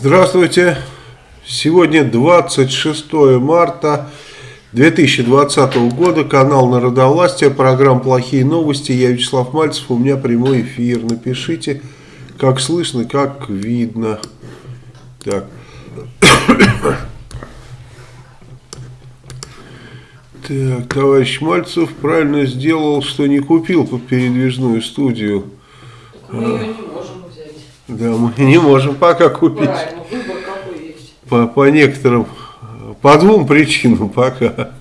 Здравствуйте. Сегодня 26 марта 2020 года. Канал Народовластия. Программа «Плохие новости». Я Вячеслав Мальцев. У меня прямой эфир. Напишите, как слышно, как видно. Так. Так, товарищ Мальцев правильно сделал, что не купил передвижную студию. Мы ее не. Да, мы не можем пока купить. Правильно, выбор какой есть. По, по некоторым, по двум причинам пока.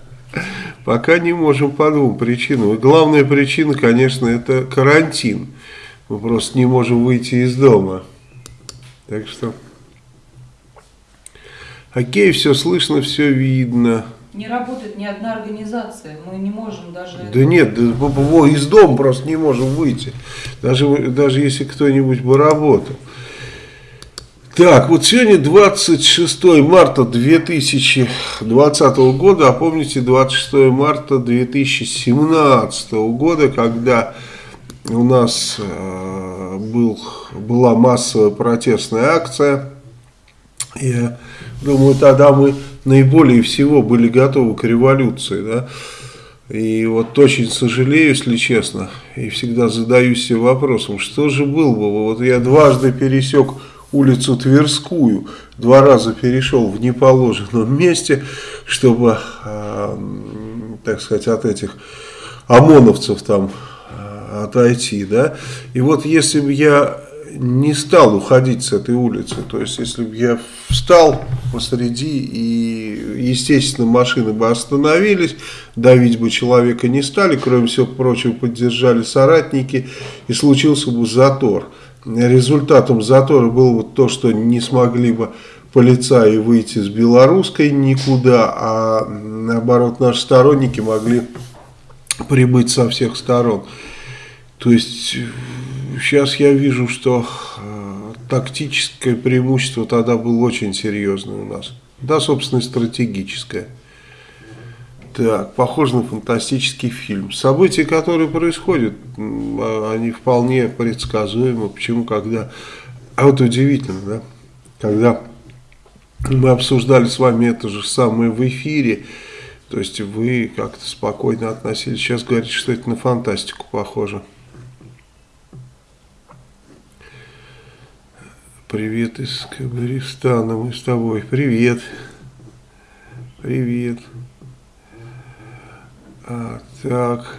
Пока не можем по двум причинам. И главная причина, конечно, это карантин. Мы просто не можем выйти из дома. Так что... Окей, все слышно, все видно. Не работает ни одна организация. Мы не можем даже... Да нет, из дома просто не можем выйти. Даже, даже если кто-нибудь бы работал. Так, вот сегодня 26 марта 2020 года, а помните 26 марта 2017 года, когда у нас э, был, была массовая протестная акция, я думаю, тогда мы наиболее всего были готовы к революции, да. И вот очень сожалею, если честно, и всегда задаюсь себе вопросом, что же было бы, вот я дважды пересек улицу Тверскую, два раза перешел в неположенном месте, чтобы, э, так сказать, от этих ОМОНовцев там э, отойти, да, и вот если бы я не стал уходить с этой улицы, то есть если бы я встал посреди и, естественно, машины бы остановились, давить бы человека не стали, кроме всего прочего поддержали соратники и случился бы затор. Результатом затора было вот то, что не смогли бы полицаи выйти с белорусской никуда, а наоборот наши сторонники могли прибыть со всех сторон. То есть сейчас я вижу, что э, тактическое преимущество тогда было очень серьезное у нас. Да, собственно, и стратегическое. Так, похоже на фантастический фильм. События, которые происходят, а- они вполне предсказуемы. Почему, когда... А вот удивительно, да? Когда мы обсуждали с вами это же самое в эфире, то есть вы как-то спокойно относились. Сейчас говорите, что это на фантастику похоже. Привет из Кабаристана, мы с тобой. Привет. Привет. А, так.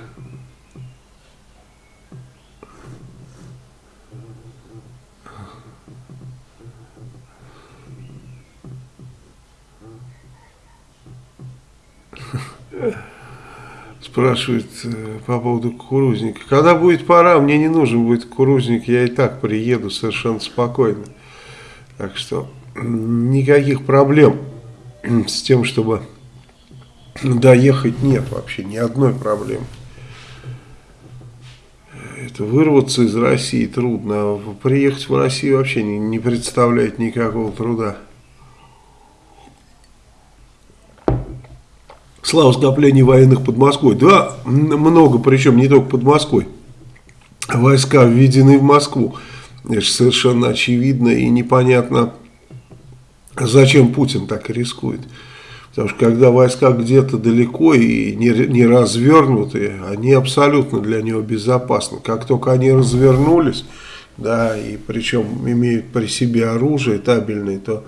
Спрашивает э, по поводу кукурузника. Когда будет пора, мне не нужен будет кукурузник, я и так приеду совершенно спокойно. Так что никаких проблем с тем, чтобы доехать нет вообще, ни одной проблемы. Это вырваться из России трудно, а приехать в Россию вообще не, не представляет никакого труда. Слава скоплений военных под Москвой. Да, много, причем не только под Москвой. Войска введены в Москву. Это совершенно очевидно и непонятно, зачем Путин так рискует. Потому что когда войска где-то далеко и не, не развернуты, они абсолютно для него безопасны. Как только они развернулись, да, и причем имеют при себе оружие табельное, то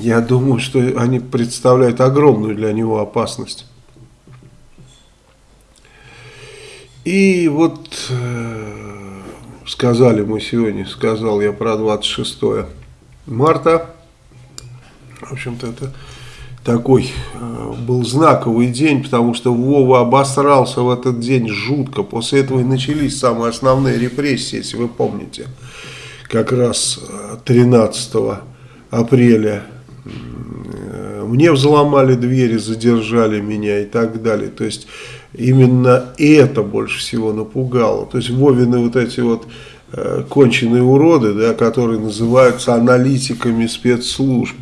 я думаю, что они представляют огромную для него опасность. И вот э, сказали мы сегодня, сказал я про 26 марта. В общем-то, это такой э, был знаковый день, потому что Вова обосрался в этот день жутко. После этого и начались самые основные репрессии, если вы помните. Как раз э, 13 апреля э, мне взломали двери, задержали меня и так далее. То есть именно это больше всего напугало. То есть Вовины вот эти вот э, конченые уроды, да, которые называются аналитиками спецслужб,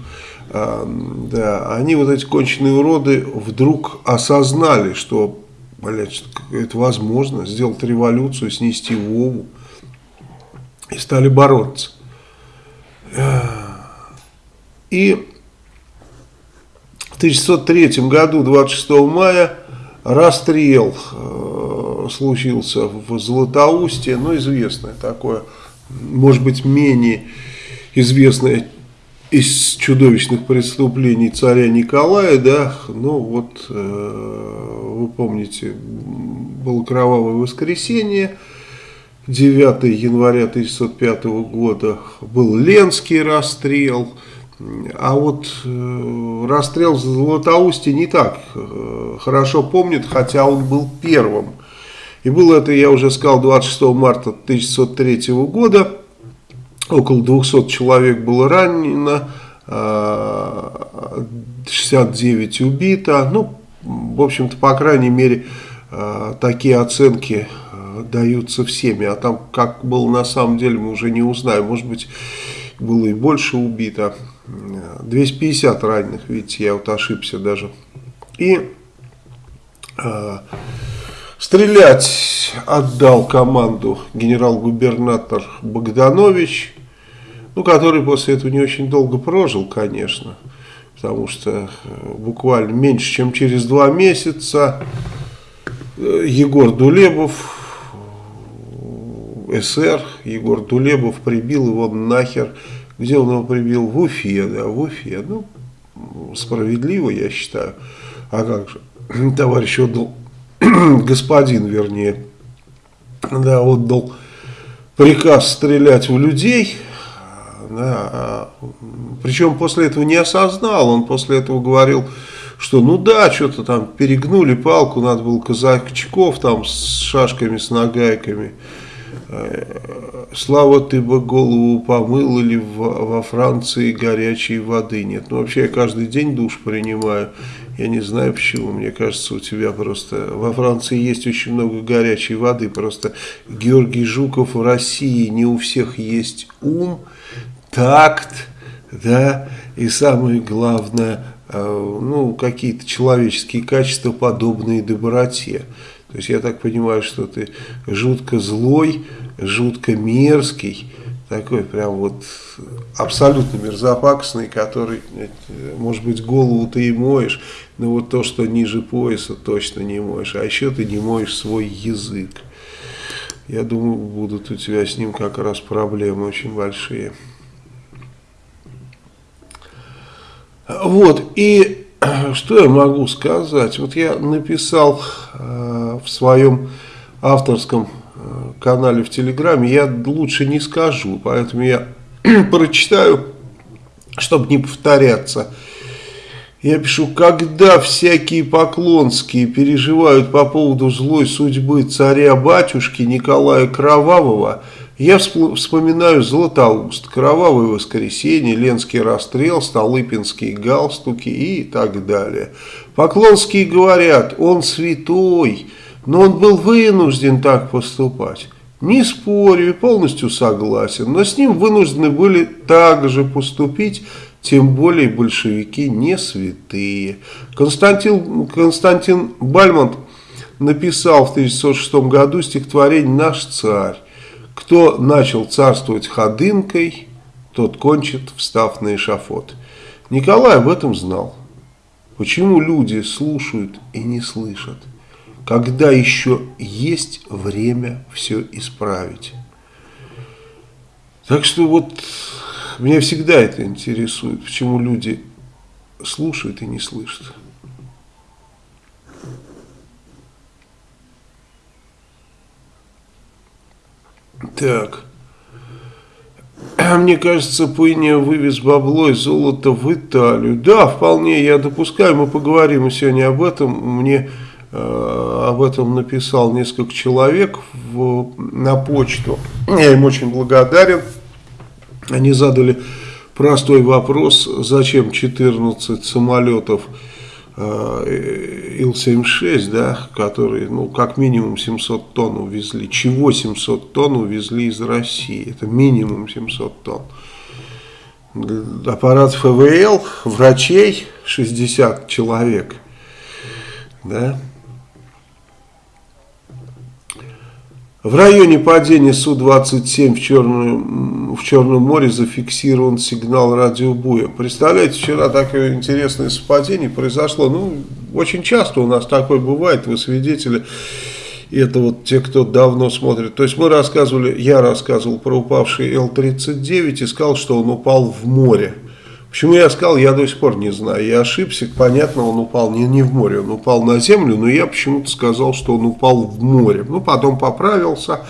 а, да, они вот эти конченые уроды вдруг осознали, что, блядь, это возможно, сделать революцию, снести Вову, и стали бороться. И в 1903 году, 26 мая, расстрел э, случился в Златоусте, ну, известное такое, может быть, менее известное из чудовищных преступлений царя Николая, да, ну вот, э, вы помните, было кровавое воскресенье, 9 января 1905 года был Ленский расстрел, а вот э, расстрел в Златоусте не так э, хорошо помнит, хотя он был первым. И было это, я уже сказал, 26 марта 1903 года. Около 200 человек было ранено, 69 э, убито. Ну, в общем-то, по крайней мере, э, такие оценки э, даются всеми. А там, как было на самом деле, мы уже не узнаем. Может быть, было и больше убито. 250 раненых, видите, я вот ошибся даже. И э, стрелять отдал команду генерал-губернатор Богданович, ну, который после этого не очень долго прожил, конечно, потому что буквально меньше, чем через два месяца Егор Дулебов, СР, Егор Дулебов прибил его нахер где он его прибил? В Уфе, да, в Уфе. Ну, справедливо, я считаю. А как же? Товарищ отдал, господин, вернее, да, отдал приказ стрелять в людей. Да, а, причем после этого не осознал, он после этого говорил, что ну да, что-то там перегнули палку, надо было казачков там с шашками, с нагайками. Э, Слава ты бы голову помыл или во Франции горячей воды нет. Ну вообще я каждый день душ принимаю. Я не знаю почему, мне кажется, у тебя просто... Во Франции есть очень много горячей воды, просто Георгий Жуков в России не у всех есть ум, такт, да, и самое главное, э, ну, какие-то человеческие качества, подобные доброте. То есть я так понимаю, что ты жутко злой, жутко мерзкий, такой прям вот абсолютно мерзопакостный, который, может быть, голову ты и моешь, но вот то, что ниже пояса, точно не моешь. А еще ты не моешь свой язык. Я думаю, будут у тебя с ним как раз проблемы очень большие. Вот, и что я могу сказать? Вот я написал э, в своем авторском канале в Телеграме, я лучше не скажу, поэтому я прочитаю, чтобы не повторяться. Я пишу, когда всякие поклонские переживают по поводу злой судьбы царя-батюшки Николая Кровавого – я вспоминаю Златоуст, Кровавое воскресенье, Ленский расстрел, Столыпинские галстуки и так далее. Поклонские говорят, он святой, но он был вынужден так поступать. Не спорю полностью согласен, но с ним вынуждены были также поступить, тем более большевики не святые. Константин, Константин Бальмонт написал в 1906 году стихотворение «Наш царь». Кто начал царствовать ходынкой, тот кончит, встав на эшафот. Николай об этом знал. Почему люди слушают и не слышат, когда еще есть время все исправить? Так что вот меня всегда это интересует, почему люди слушают и не слышат. Так. Мне кажется, Пыня вывез бабло и золото в Италию. Да, вполне, я допускаю, мы поговорим сегодня об этом. Мне об этом написал несколько человек в, на почту. Я им очень благодарен. Они задали простой вопрос, зачем 14 самолетов Э, Ил-76, да, которые, ну, как минимум 700 тонн увезли. Чего 700 тонн увезли из России? Это минимум 700 тонн. Аппарат ФВЛ, врачей 60 человек, да. В районе падения Су-27 в, Черном, в Черном море зафиксирован сигнал радиобуя. Представляете, вчера такое интересное совпадение произошло. Ну, очень часто у нас такое бывает, вы свидетели. Это вот те, кто давно смотрит. То есть мы рассказывали, я рассказывал про упавший Л-39 и сказал, что он упал в море. Почему я сказал, я до сих пор не знаю. Я ошибся, понятно, он упал не, не в море, он упал на землю, но я почему-то сказал, что он упал в море. Ну, потом поправился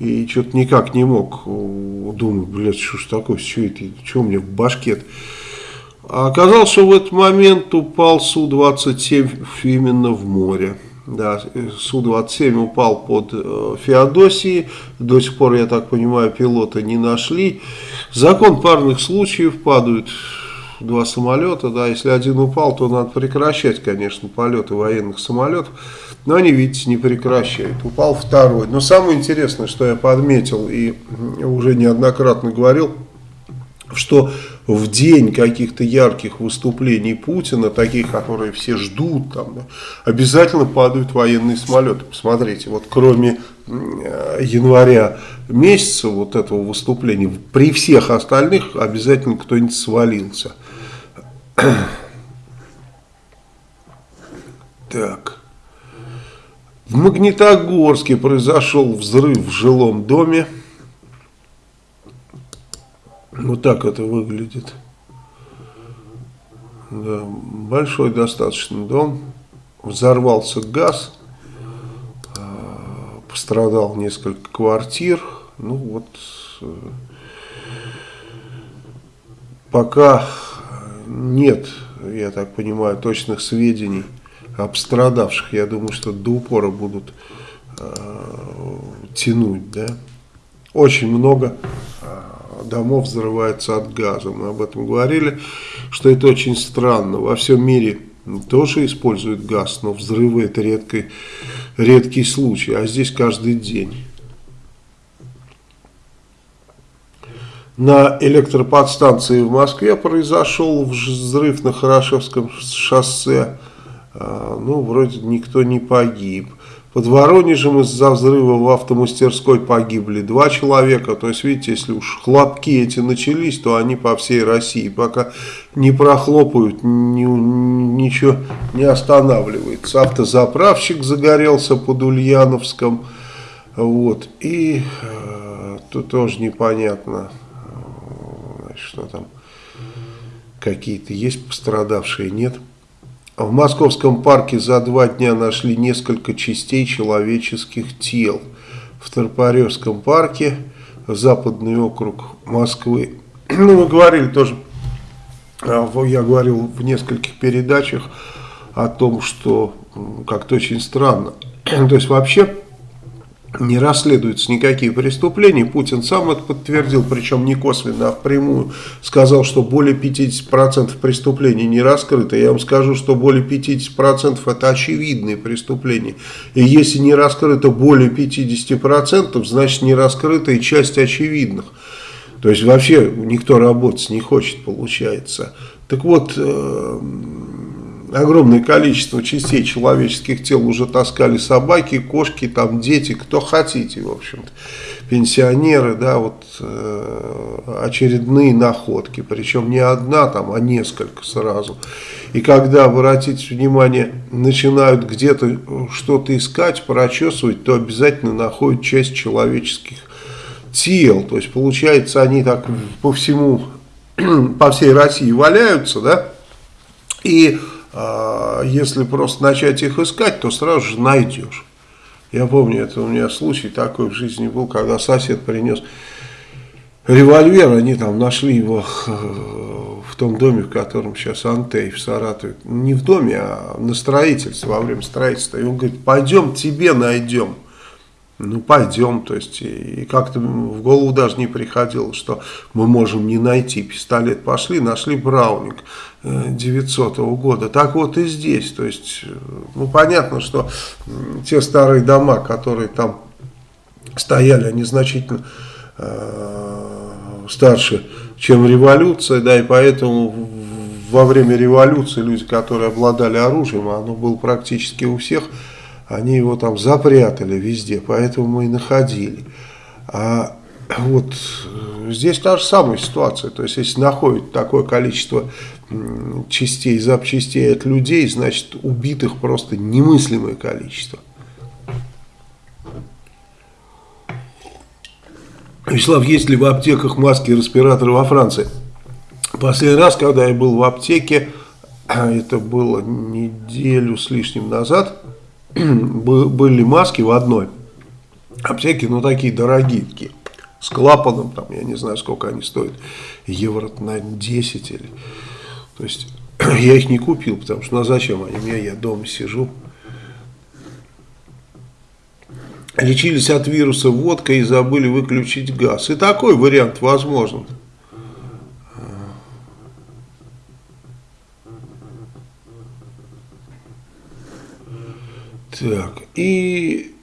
и что-то никак не мог. Думаю, блядь, что ж такое, что это, что у меня в башке А оказалось, что в этот момент упал Су-27 именно в море. Да, Су-27 упал под э, Феодосией, до сих пор, я так понимаю, пилота не нашли. Закон парных случаев падают два самолета, да, если один упал, то надо прекращать, конечно, полеты военных самолетов, но они, видите, не прекращают. Упал второй. Но самое интересное, что я подметил и уже неоднократно говорил, что в день каких-то ярких выступлений Путина, таких, которые все ждут, там, обязательно падают военные самолеты. Посмотрите, вот кроме э, января месяца вот этого выступления, при всех остальных обязательно кто-нибудь свалился. Так. В Магнитогорске произошел взрыв в жилом доме. Вот так это выглядит. Да, большой достаточно дом. Взорвался газ. А, пострадал несколько квартир. Ну вот. Э, пока нет, я так понимаю, точных сведений о пострадавших. Я думаю, что до упора будут э, тянуть. Да? Очень много э, домов взрывается от газа. Мы об этом говорили, что это очень странно. Во всем мире тоже используют газ, но взрывы это редкий, редкий случай, а здесь каждый день. На электроподстанции в Москве произошел взрыв на Хорошевском шоссе. А, ну, вроде никто не погиб. Под Воронежем из-за взрыва в автомастерской погибли два человека. То есть, видите, если уж хлопки эти начались, то они по всей России. Пока не прохлопают, ни, ничего не останавливается. Автозаправщик загорелся под Ульяновском. Вот. И э, тут тоже непонятно что там какие-то есть пострадавшие, нет. В московском парке за два дня нашли несколько частей человеческих тел. В Торпаревском парке, западный округ Москвы. Ну, мы говорили тоже, а, я говорил в нескольких передачах о том, что как-то очень странно. То есть вообще не расследуются никакие преступления. Путин сам это подтвердил, причем не косвенно, а впрямую. Сказал, что более 50% преступлений не раскрыто. Я вам скажу, что более 50% это очевидные преступления. И если не раскрыто более 50%, значит не раскрыта и часть очевидных. То есть вообще никто работать не хочет, получается. Так вот, э, огромное количество частей человеческих тел уже таскали собаки, кошки, там дети, кто хотите, в общем-то. Пенсионеры, да, вот э, очередные находки, причем не одна там, а несколько сразу. И когда, обратите внимание, начинают где-то что-то искать, прочесывать, то обязательно находят часть человеческих тел. То есть, получается, они так по всему, по всей России валяются, да, и если просто начать их искать, то сразу же найдешь. Я помню, это у меня случай такой в жизни был, когда сосед принес револьвер, они там нашли его э, в том доме, в котором сейчас Антей в Саратове. Не в доме, а на строительстве, во время строительства. И он говорит, пойдем тебе найдем. Ну, пойдем, то есть, и как-то в голову даже не приходило, что мы можем не найти пистолет. Пошли, нашли Браунинг 900 -го года. Так вот и здесь, то есть, ну, понятно, что те старые дома, которые там стояли, они значительно э, старше, чем революция, да, и поэтому во время революции люди, которые обладали оружием, оно было практически у всех, они его там запрятали везде, поэтому мы и находили. А вот э, здесь та же самая ситуация, то есть если находят такое количество частей, запчастей от людей, значит убитых просто немыслимое количество. Вячеслав, есть ли в аптеках маски и респираторы во Франции? Последний раз, когда я был в аптеке, это было неделю с лишним назад, были маски в одной аптеке, но такие дорогие, такие, с клапаном, там, я не знаю, сколько они стоят, евро, наверное, 10 или... То есть, я их не купил, потому что, ну, а зачем они мне, я дома сижу. Лечились от вируса водкой и забыли выключить газ. И такой вариант возможен. Так, и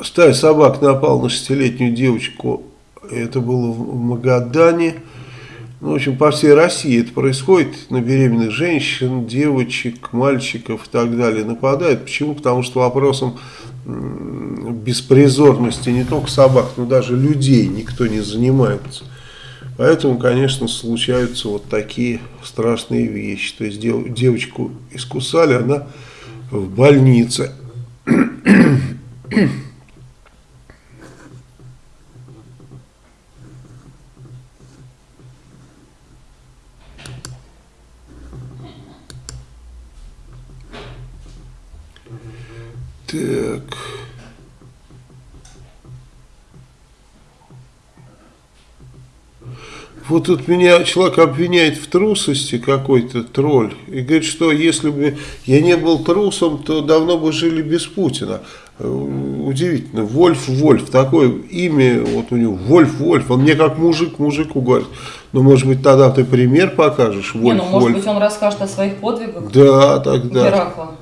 стая собак напал на шестилетнюю девочку, это было в Магадане. Ну, в общем, по всей России это происходит, на беременных женщин, девочек, мальчиков и так далее нападают. Почему? Потому что вопросом беспризорности не только собак, но даже людей никто не занимается. Поэтому, конечно, случаются вот такие страшные вещи. То есть дев, девочку искусали, она в больнице. Так. Вот тут меня человек обвиняет в трусости, какой-то тролль, и говорит, что если бы я не был трусом, то давно бы жили без Путина. Э, удивительно, Вольф Вольф, такое имя, вот у него Вольф Вольф, он мне как мужик мужику говорит. Ну, может быть, тогда ты пример покажешь, Вольф Не, ну, может Вольф. быть, он расскажет о своих подвигах. Да, тогда. Геракла.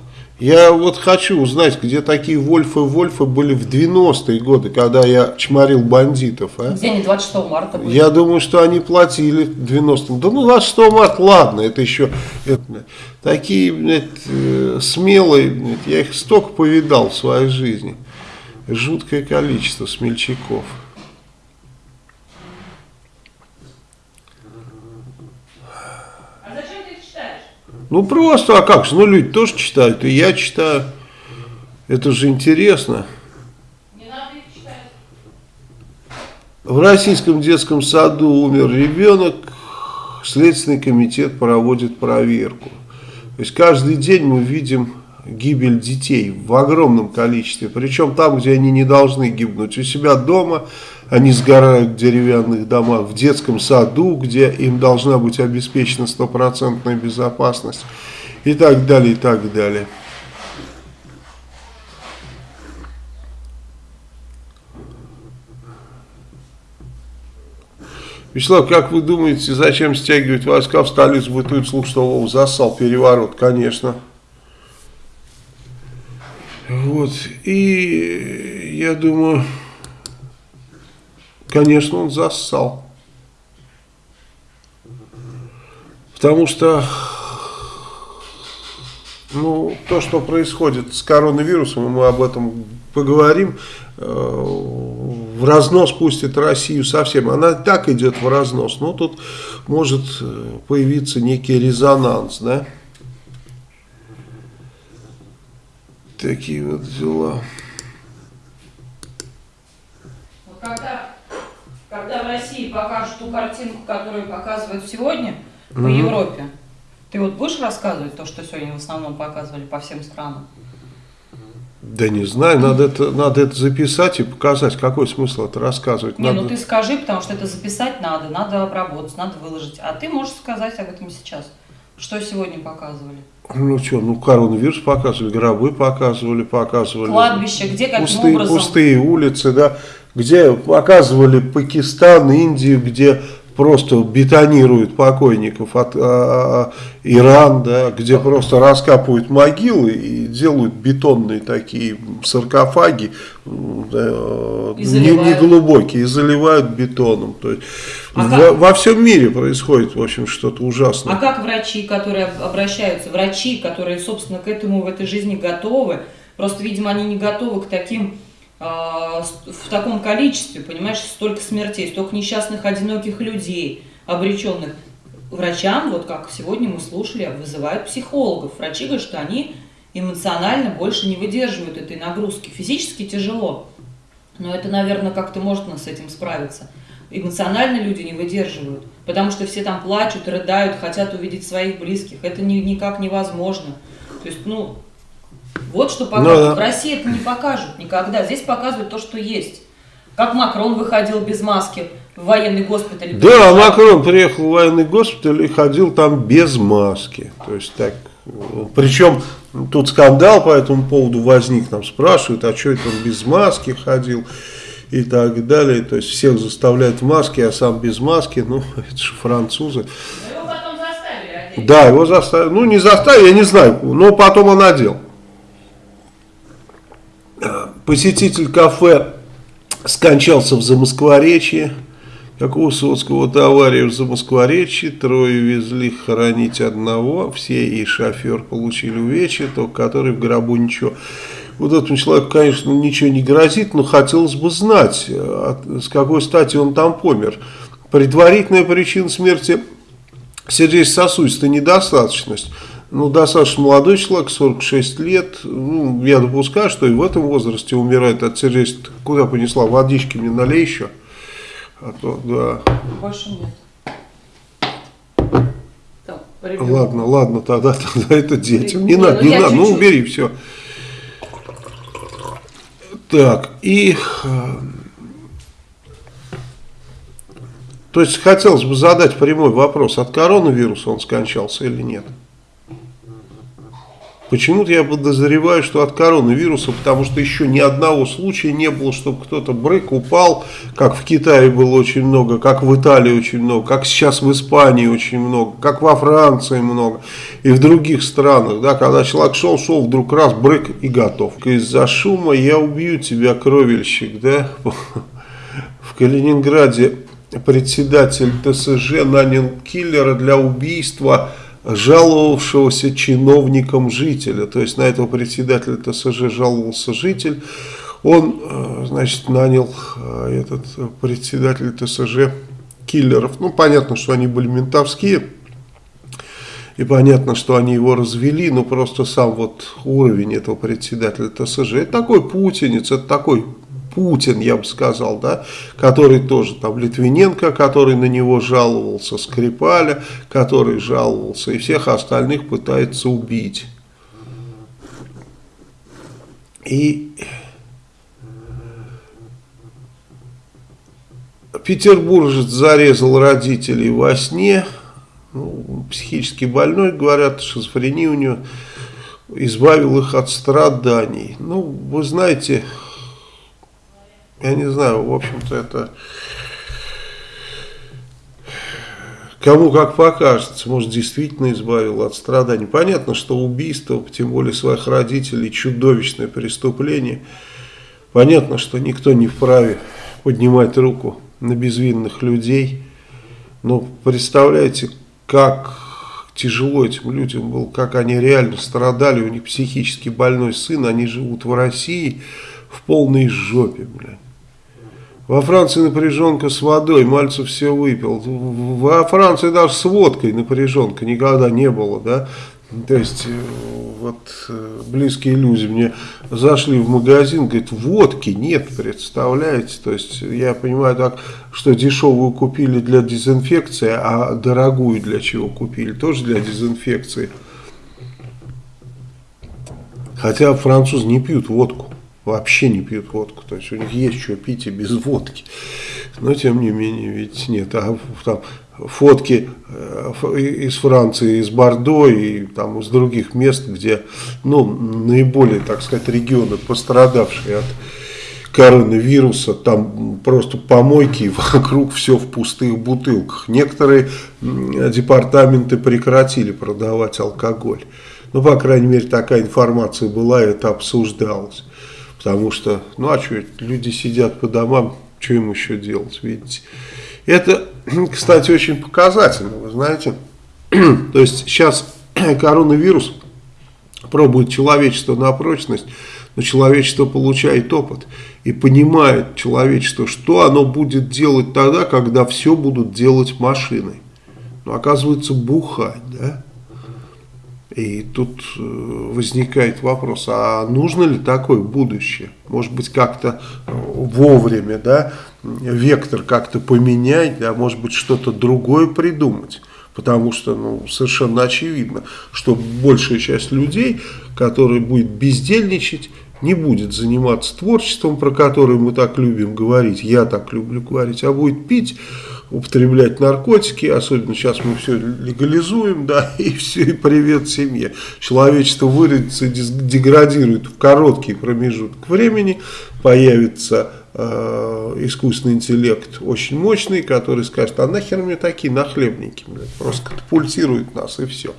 Я вот хочу узнать, где такие Вольфы-Вольфы были в 90-е годы, когда я чморил бандитов. А? Где они 26 марта были? Я думаю, что они платили в 90-м. Да ну 26 марта, ладно, это еще... Это, такие, блядь, э, смелые, блядь, я их столько повидал в своей жизни. Жуткое количество смельчаков. Ну просто, а как же, ну люди тоже читают, и я читаю. Это же интересно. В российском детском саду умер ребенок, Следственный комитет проводит проверку. То есть каждый день мы видим гибель детей в огромном количестве, причем там, где они не должны гибнуть, у себя дома, они сгорают в деревянных домах, в детском саду, где им должна быть обеспечена стопроцентная безопасность и так далее, и так далее. Вячеслав, как вы думаете, зачем стягивать войска в столицу? Бытует слух, что Вов засал переворот, конечно. Вот, и я думаю... Конечно, он зассал. Потому что ну, то, что происходит с коронавирусом, мы об этом поговорим, э, в разнос пустит Россию совсем. Она так идет в разнос, но тут может э, появиться некий резонанс, да? Такие вот дела. России покажут ту картинку, которую показывают сегодня по угу. Европе, ты вот будешь рассказывать то, что сегодня в основном показывали по всем странам? Да не знаю, надо это, надо это записать и показать. Какой смысл это рассказывать? Не, надо... ну ты скажи, потому что это записать надо, надо обработать, надо выложить. А ты можешь сказать об этом сейчас. Что сегодня показывали? Ну что, ну коронавирус показывали, гробы показывали, показывали. Кладбище, где каким пустые, образом? Пустые улицы, да где показывали Пакистан, Индию, где просто бетонируют покойников от а, а, Иран, да, где просто раскапывают могилы и делают бетонные такие саркофаги, да, не, не глубокие, и заливают бетоном. То есть а во, во всем мире происходит, в общем, что-то ужасное. А как врачи, которые обращаются, врачи, которые, собственно, к этому в этой жизни готовы, Просто, видимо, они не готовы к таким, в таком количестве, понимаешь, столько смертей, столько несчастных, одиноких людей, обреченных. Врачам, вот как сегодня мы слушали, вызывают психологов. Врачи говорят, что они эмоционально больше не выдерживают этой нагрузки. Физически тяжело, но это, наверное, как-то можно с этим справиться. Эмоционально люди не выдерживают, потому что все там плачут, рыдают, хотят увидеть своих близких. Это ни, никак невозможно. То есть, ну, вот что покажут. Ну, да. В России это не покажут никогда. Здесь показывают то, что есть. Как Макрон выходил без маски в военный госпиталь. Да, приезжал. Макрон приехал в военный госпиталь и ходил там без маски. То есть так. Причем тут скандал по этому поводу возник. Там спрашивают, а что это он без маски ходил и так далее. То есть всех заставляют в маске, а сам без маски. Ну, это же французы. его потом заставили одеть. Да, его заставили. Ну, не заставили, я не знаю, но потом он одел. Посетитель кафе скончался в Замоскворечье. Как у Высоцкого авария в Замоскворечье, трое везли хоронить одного, все и шофер получили увечья, только который в гробу ничего вот этому человеку, конечно, ничего не грозит, но хотелось бы знать, э, с какой стати он там помер. Предварительная причина смерти сердечно-сосудистой недостаточность. Ну, достаточно молодой человек, 46 лет. Ну, я допускаю, что и в этом возрасте умирает от сердечной... Куда понесла? Водички мне налей еще. А то, да. Больше нет. Так, ладно, ладно, тогда, тогда это детям. Не, не надо, ну, не надо, ну убери все. Так, и... Э, то есть хотелось бы задать прямой вопрос, от коронавируса он скончался или нет? Почему-то я подозреваю, что от коронавируса, потому что еще ни одного случая не было, чтобы кто-то брык упал, как в Китае было очень много, как в Италии очень много, как сейчас в Испании очень много, как во Франции много и в других странах, да, когда человек шел, шел, вдруг раз, брык и готов. Из-за шума я убью тебя, кровельщик, да, в Калининграде председатель ТСЖ нанял киллера для убийства жаловавшегося чиновником жителя. То есть на этого председателя ТСЖ жаловался житель. Он, э, значит, нанял э, этот председатель ТСЖ киллеров. Ну, понятно, что они были ментовские. И понятно, что они его развели, но просто сам вот уровень этого председателя ТСЖ, это такой путинец, это такой Путин, я бы сказал, да, который тоже там Литвиненко, который на него жаловался, Скрипаля, который жаловался, и всех остальных пытается убить. И петербуржец зарезал родителей во сне, ну, психически больной, говорят, шизофрения у него, избавил их от страданий. Ну, вы знаете, я не знаю, в общем-то это кому как покажется, может действительно избавил от страданий. Понятно, что убийство, тем более своих родителей, чудовищное преступление. Понятно, что никто не вправе поднимать руку на безвинных людей. Но представляете, как тяжело этим людям было, как они реально страдали, у них психически больной сын, они живут в России в полной жопе, блядь. Во Франции напряженка с водой, Мальцев все выпил. Во Франции даже с водкой напряженка никогда не было, да. То есть, э, вот э, близкие люди мне зашли в магазин, говорят, водки нет, представляете? То есть, я понимаю так, что дешевую купили для дезинфекции, а дорогую для чего купили? Тоже для дезинфекции. Хотя французы не пьют водку вообще не пьют водку. То есть у них есть что пить и без водки. Но тем не менее, ведь нет. А там фотки э, из Франции, из Бордо и там из других мест, где ну, наиболее, так сказать, регионы, пострадавшие от коронавируса, там просто помойки, вокруг все в пустых бутылках. Некоторые департаменты прекратили продавать алкоголь. Ну, по крайней мере, такая информация была, и это обсуждалось. Потому что, ну а что, люди сидят по домам, что им еще делать, видите. Это, кстати, очень показательно, вы знаете. То есть сейчас коронавирус пробует человечество на прочность. Но человечество получает опыт и понимает человечество, что оно будет делать тогда, когда все будут делать машины. Но оказывается бухать, да? И тут э, возникает вопрос, а нужно ли такое будущее? Может быть, как-то э, вовремя, да, вектор как-то поменять, да, может быть, что-то другое придумать. Потому что ну, совершенно очевидно, что большая часть людей, которые будет бездельничать, не будет заниматься творчеством, про которое мы так любим говорить, я так люблю говорить, а будет пить, употреблять наркотики, особенно сейчас мы все легализуем, да, и все, и привет семье. Человечество выродится, деградирует в короткий промежуток времени, появится э, искусственный интеллект очень мощный, который скажет, а нахер мне такие нахлебники, блядь, просто катапультирует нас и все.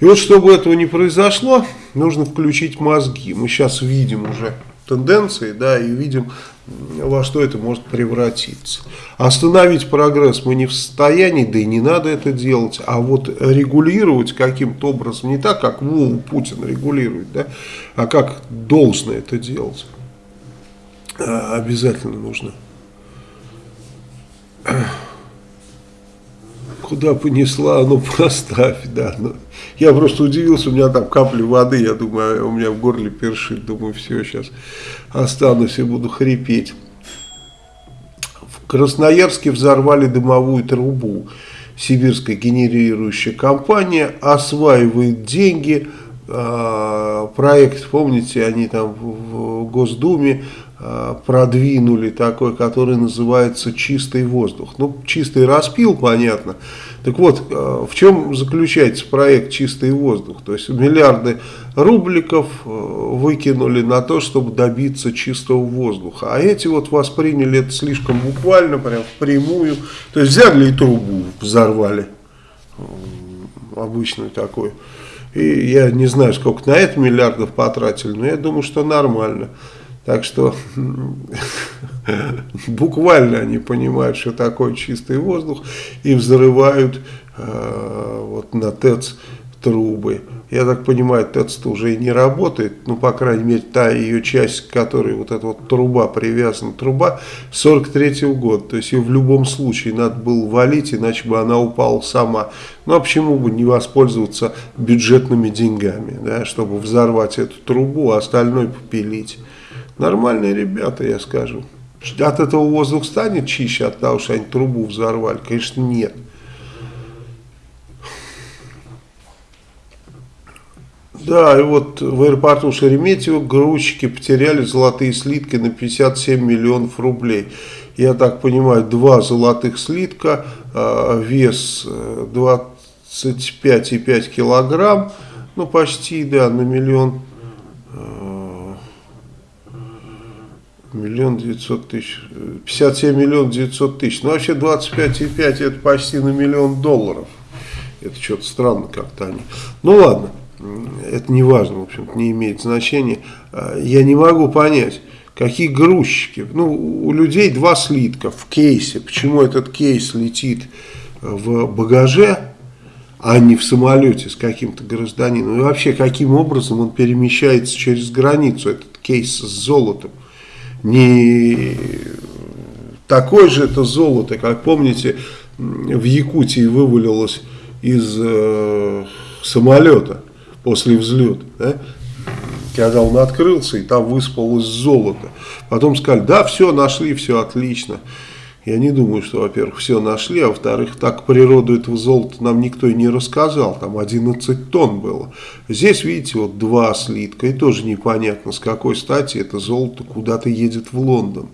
И вот чтобы этого не произошло, нужно включить мозги. Мы сейчас видим уже тенденции, да, и видим, во что это может превратиться. Остановить прогресс мы не в состоянии, да и не надо это делать, а вот регулировать каким-то образом, не так, как Вову Путин регулирует, да, а как должно это делать, а, обязательно нужно. Куда понесла, ну поставь, да, ну, я просто удивился, у меня там капли воды, я думаю, у меня в горле першит, думаю, все, сейчас останусь и буду хрипеть. В Красноярске взорвали дымовую трубу. Сибирская генерирующая компания осваивает деньги, а, проект, помните, они там в Госдуме продвинули такой, который называется «Чистый воздух». Ну, чистый распил, понятно. Так вот, а, в чем заключается проект «Чистый воздух»? То есть миллиарды рубликов а, выкинули на то, чтобы добиться чистого воздуха. А эти вот восприняли это слишком буквально, прям впрямую. То есть взяли и трубу взорвали, обычную такую. И я не знаю, сколько на это миллиардов потратили, но я думаю, что нормально. Так что буквально они понимают, что такое чистый воздух и взрывают э, вот на ТЭЦ трубы. Я так понимаю, ТЭЦ-то уже и не работает, ну, по крайней мере, та ее часть, к которой вот эта вот труба привязана, труба 43 -го года, то есть ее в любом случае надо было валить, иначе бы она упала сама. Ну, а почему бы не воспользоваться бюджетными деньгами, да, чтобы взорвать эту трубу, а остальное попилить. Нормальные ребята, я скажу. От этого воздух станет чище от того, что они трубу взорвали? Конечно, нет. Да, и вот в аэропорту Шереметьево грузчики потеряли золотые слитки на 57 миллионов рублей. Я так понимаю, два золотых слитка, э, вес 25,5 э, килограмм, ну почти, да, на миллион Миллион девятьсот тысяч, 57 миллионов девятьсот тысяч. Ну, вообще 25,5 это почти на миллион долларов. Это что-то странно как-то они. Ну, ладно, это не важно, в общем не имеет значения. А, я не могу понять, какие грузчики. Ну, у людей два слитка в кейсе. Почему этот кейс летит в багаже, а не в самолете с каким-то гражданином? И вообще, каким образом он перемещается через границу, этот кейс с золотом? Не такое же это золото, как помните, в Якутии вывалилось из э, самолета после взлета, да? когда он открылся, и там выспалось золото. Потом сказали, да, все, нашли, все отлично. Я не думаю, что, во-первых, все нашли, а во-вторых, так природу этого золота нам никто и не рассказал. Там 11 тонн было. Здесь, видите, вот два слитка, и тоже непонятно, с какой стати это золото куда-то едет в Лондон.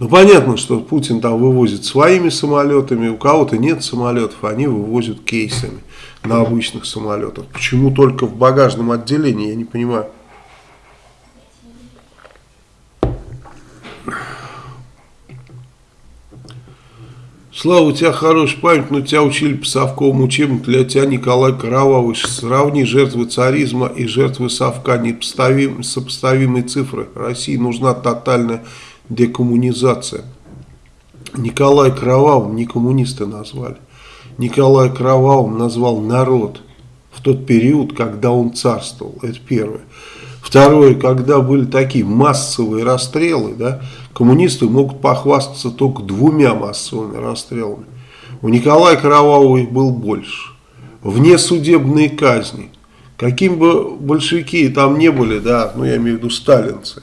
Ну, понятно, что Путин там вывозит своими самолетами, у кого-то нет самолетов, они вывозят кейсами на обычных самолетах. Почему только в багажном отделении, я не понимаю. Слава, у тебя хорошая память, но тебя учили по совковому учебнику. Для тебя Николай Кровавый. Сравни жертвы царизма и жертвы совка. Непоставим, сопоставимые цифры. России нужна тотальная декоммунизация. Николай Кровавым не коммунисты назвали. Николай Кровавым назвал народ в тот период, когда он царствовал. Это первое. Второе, когда были такие массовые расстрелы, да, коммунисты могут похвастаться только двумя массовыми расстрелами. У Николая Кровавого их был больше. Вне судебные казни. Каким бы большевики там не были, да, ну я имею в виду сталинцы,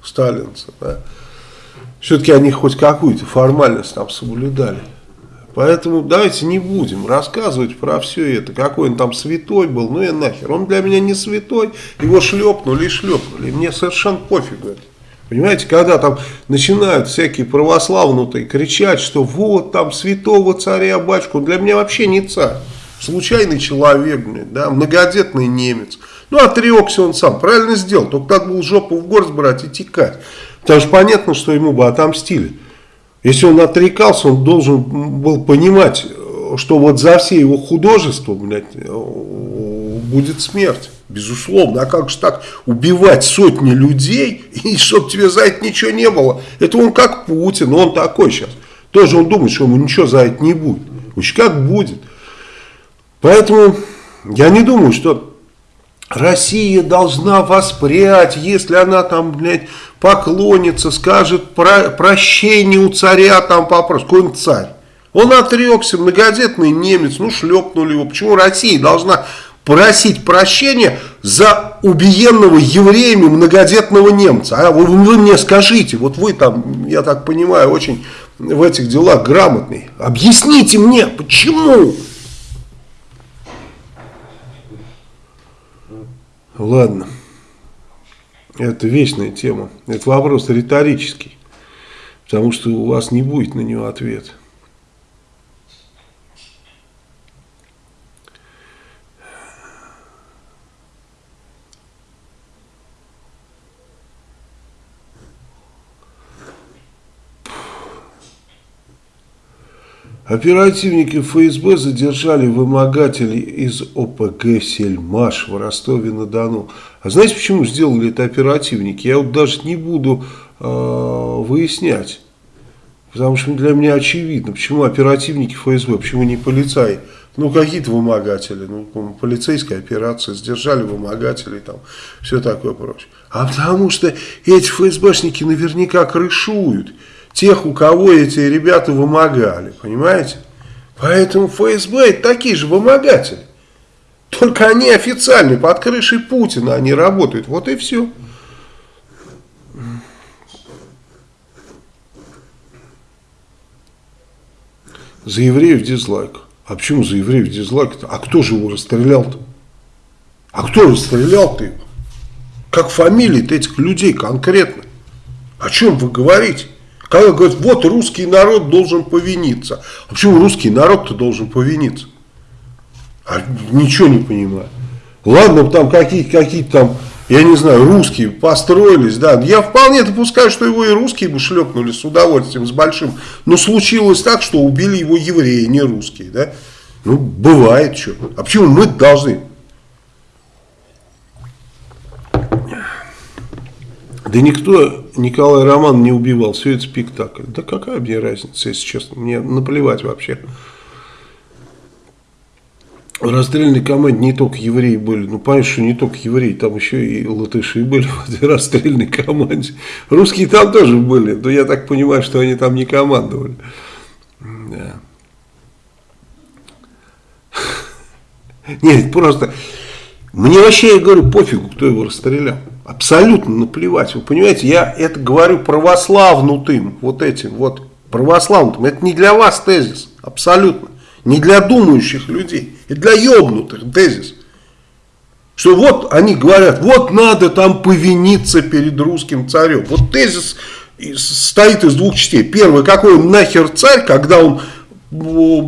сталинцы, да, все-таки они хоть какую-то формальность там соблюдали. Поэтому давайте не будем рассказывать про все это. Какой он там святой был, ну и нахер. Он для меня не святой, его шлепнули и шлепнули. Мне совершенно пофигу это. Понимаете, когда там начинают всякие православнутые кричать, что вот там святого царя батюшку, для меня вообще не царь. Случайный человек, да, многодетный немец. Ну, отрекся он сам, правильно сделал. Только надо было жопу в горсть брать и текать. Потому что понятно, что ему бы отомстили. Если он отрекался, он должен был понимать, что вот за все его художества, блядь, будет смерть. Безусловно. А как же так убивать сотни людей, и чтобы тебе за это ничего не было? Это он как Путин, он такой сейчас. Тоже он думает, что ему ничего за это не будет. Уж как будет. Поэтому я не думаю, что Россия должна воспрять, если она там, блядь, поклонится, скажет про, прощение у царя, там попросит. Какой он царь? Он отрекся, многодетный немец, ну шлепнули его. Почему Россия должна просить прощения за убиенного евреями многодетного немца? А вы, вы мне скажите, вот вы там, я так понимаю, очень в этих делах грамотный. Объясните мне, почему? Ладно. Это вечная тема. Это вопрос риторический. Потому что у вас не будет на него ответа. Оперативники ФСБ задержали вымогателей из ОПГ «Сельмаш» в Ростове-на-Дону. А знаете, почему сделали это оперативники? Я вот даже не буду э, выяснять. Потому что для меня очевидно, почему оперативники ФСБ, почему не полицаи. Ну, какие-то вымогатели, ну, полицейская операция, сдержали вымогателей, там, все такое прочее. А потому что эти ФСБшники наверняка крышуют тех, у кого эти ребята вымогали, понимаете? Поэтому ФСБ это такие же вымогатели. Только они официальные, под крышей Путина они работают. Вот и все. За евреев дизлайк. А почему за евреев дизлайк -то? А кто же его расстрелял-то? А кто расстрелял-то его? Как фамилии этих людей конкретно? О чем вы говорите? Когда говорят, вот русский народ должен повиниться. А почему русский народ-то должен повиниться? А ничего не понимаю. Ладно, там какие-то какие там, я не знаю, русские построились, да. Я вполне допускаю, что его и русские бы шлепнули с удовольствием, с большим. Но случилось так, что убили его евреи, не русские, да. Ну, бывает что. А почему мы должны? Да никто Николай Роман не убивал, все это спектакль. Да какая мне разница, если честно, мне наплевать вообще. В расстрельной команде не только евреи были. Ну, понятно, что не только евреи, там еще и латыши были в этой расстрельной команде. Русские там тоже были, но я так понимаю, что они там не командовали. Да. Нет, просто... Мне вообще, я говорю, пофигу, кто его расстрелял. Абсолютно наплевать. Вы понимаете, я это говорю православнутым, вот этим вот православнутым. Это не для вас тезис, абсолютно. Не для думающих людей, это для ебнутых тезис. Что вот они говорят, вот надо там повиниться перед русским царем. Вот тезис стоит из двух частей. Первый, какой он нахер царь, когда он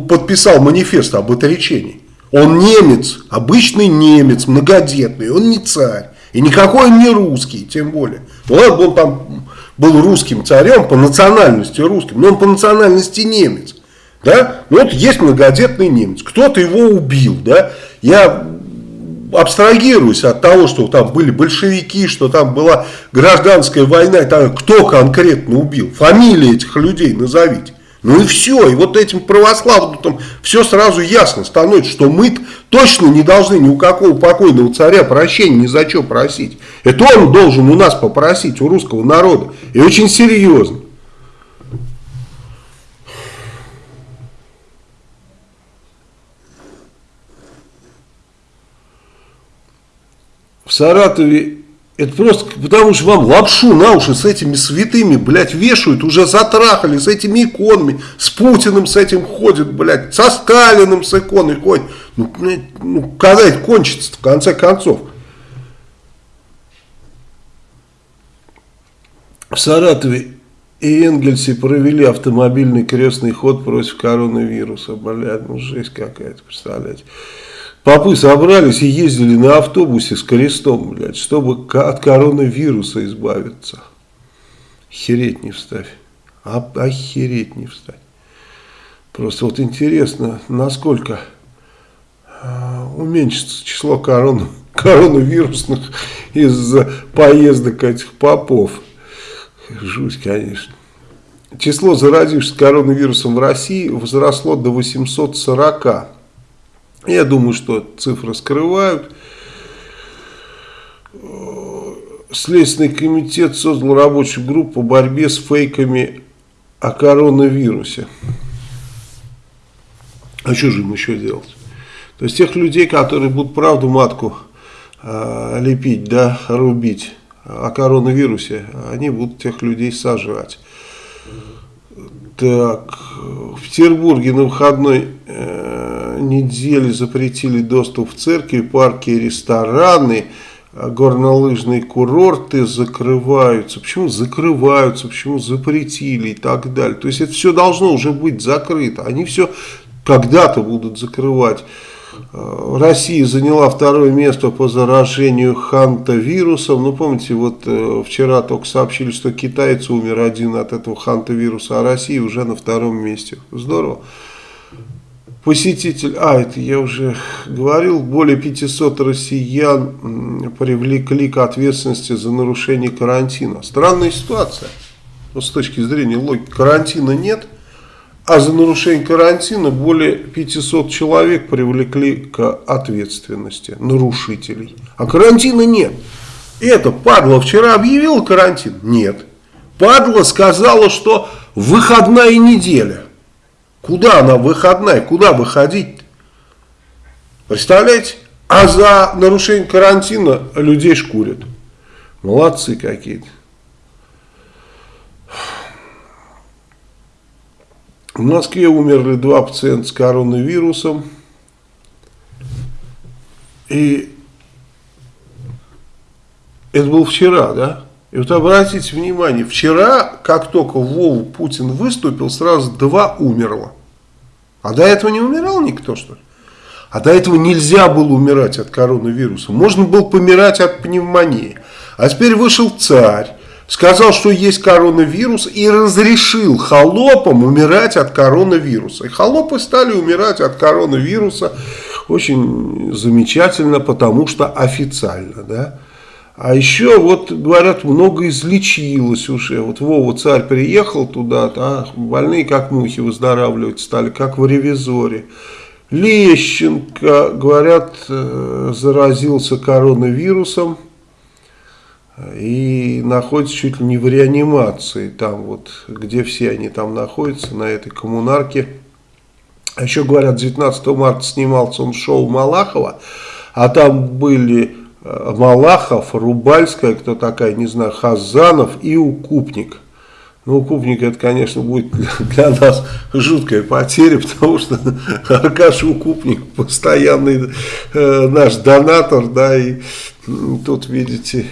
подписал манифест об отречении. Он немец, обычный немец, многодетный, он не царь. И никакой он не русский, тем более. Ну он там был русским царем, по национальности русским, но он по национальности немец. Да? Ну вот есть многодетный немец, кто-то его убил, да? Я абстрагируюсь от того, что там были большевики, что там была гражданская война, там, кто конкретно убил, фамилии этих людей назовите. Ну и все, и вот этим православным там все сразу ясно становится, что мы точно не должны ни у какого покойного царя прощения ни за что просить. Это он должен у нас попросить, у русского народа. И очень серьезно. В Саратове это просто потому, что вам лапшу на уши с этими святыми, блядь, вешают, уже затрахали с этими иконами, с Путиным с этим ходит, блядь, со Сталиным с иконой ходит. Ну, блядь, ну когда это кончится в конце концов? В Саратове и Энгельсе провели автомобильный крестный ход против коронавируса. Блядь, ну жесть какая-то, представляете. Попы собрались и ездили на автобусе с крестом, блядь, чтобы от коронавируса избавиться. Охереть не вставь. А, охереть не встать. Просто вот интересно, насколько а, уменьшится число корон, коронавирусных из-за поездок этих попов. Жуть, конечно. Число заразившихся коронавирусом в России возросло до 840. Я думаю, что цифры скрывают. Следственный комитет создал рабочую группу по борьбе с фейками о коронавирусе. А что же им еще делать? То есть тех людей, которые будут правду матку э, лепить, да, рубить о коронавирусе, они будут тех людей сажать. Так, в Петербурге на выходной э, неделе запретили доступ в церкви, парки рестораны, горнолыжные курорты закрываются. Почему закрываются, почему запретили и так далее. То есть это все должно уже быть закрыто. Они все когда-то будут закрывать. Э, Россия заняла второе место по заражению ханта-вирусом. Ну, помните, вот э, вчера только сообщили, что китайцы умер один от этого ханта-вируса, а Россия уже на втором месте. Здорово. Посетитель, а, это я уже говорил, более 500 россиян привлекли к ответственности за нарушение карантина. Странная ситуация. Но с точки зрения логики, карантина нет – а за нарушение карантина более 500 человек привлекли к ответственности нарушителей. А карантина нет. Это падла вчера объявила карантин? Нет. Падла сказала, что выходная неделя. Куда она выходная? Куда выходить? Представляете? А за нарушение карантина людей шкурят. Молодцы какие-то. В Москве умерли два пациента с коронавирусом. И это было вчера, да? И вот обратите внимание, вчера, как только Вову Путин выступил, сразу два умерло. А до этого не умирал никто, что ли? А до этого нельзя было умирать от коронавируса. Можно было помирать от пневмонии. А теперь вышел царь сказал, что есть коронавирус и разрешил холопам умирать от коронавируса. И холопы стали умирать от коронавируса очень замечательно, потому что официально, да. А еще, вот, говорят, много излечилось уже. Вот Вова Царь приехал туда, а больные как мухи выздоравливать стали, как в ревизоре. Лещенко, говорят, э, заразился коронавирусом и находится чуть ли не в реанимации, там вот, где все они там находятся, на этой коммунарке. А еще говорят, 19 марта снимался он шоу Малахова, а там были э, Малахов, Рубальская, кто такая, не знаю, Хазанов и Укупник. Ну, Укупник это, конечно, будет для нас жуткая потеря, потому что Аркаш Укупник постоянный э, наш донатор, да, и тут, видите,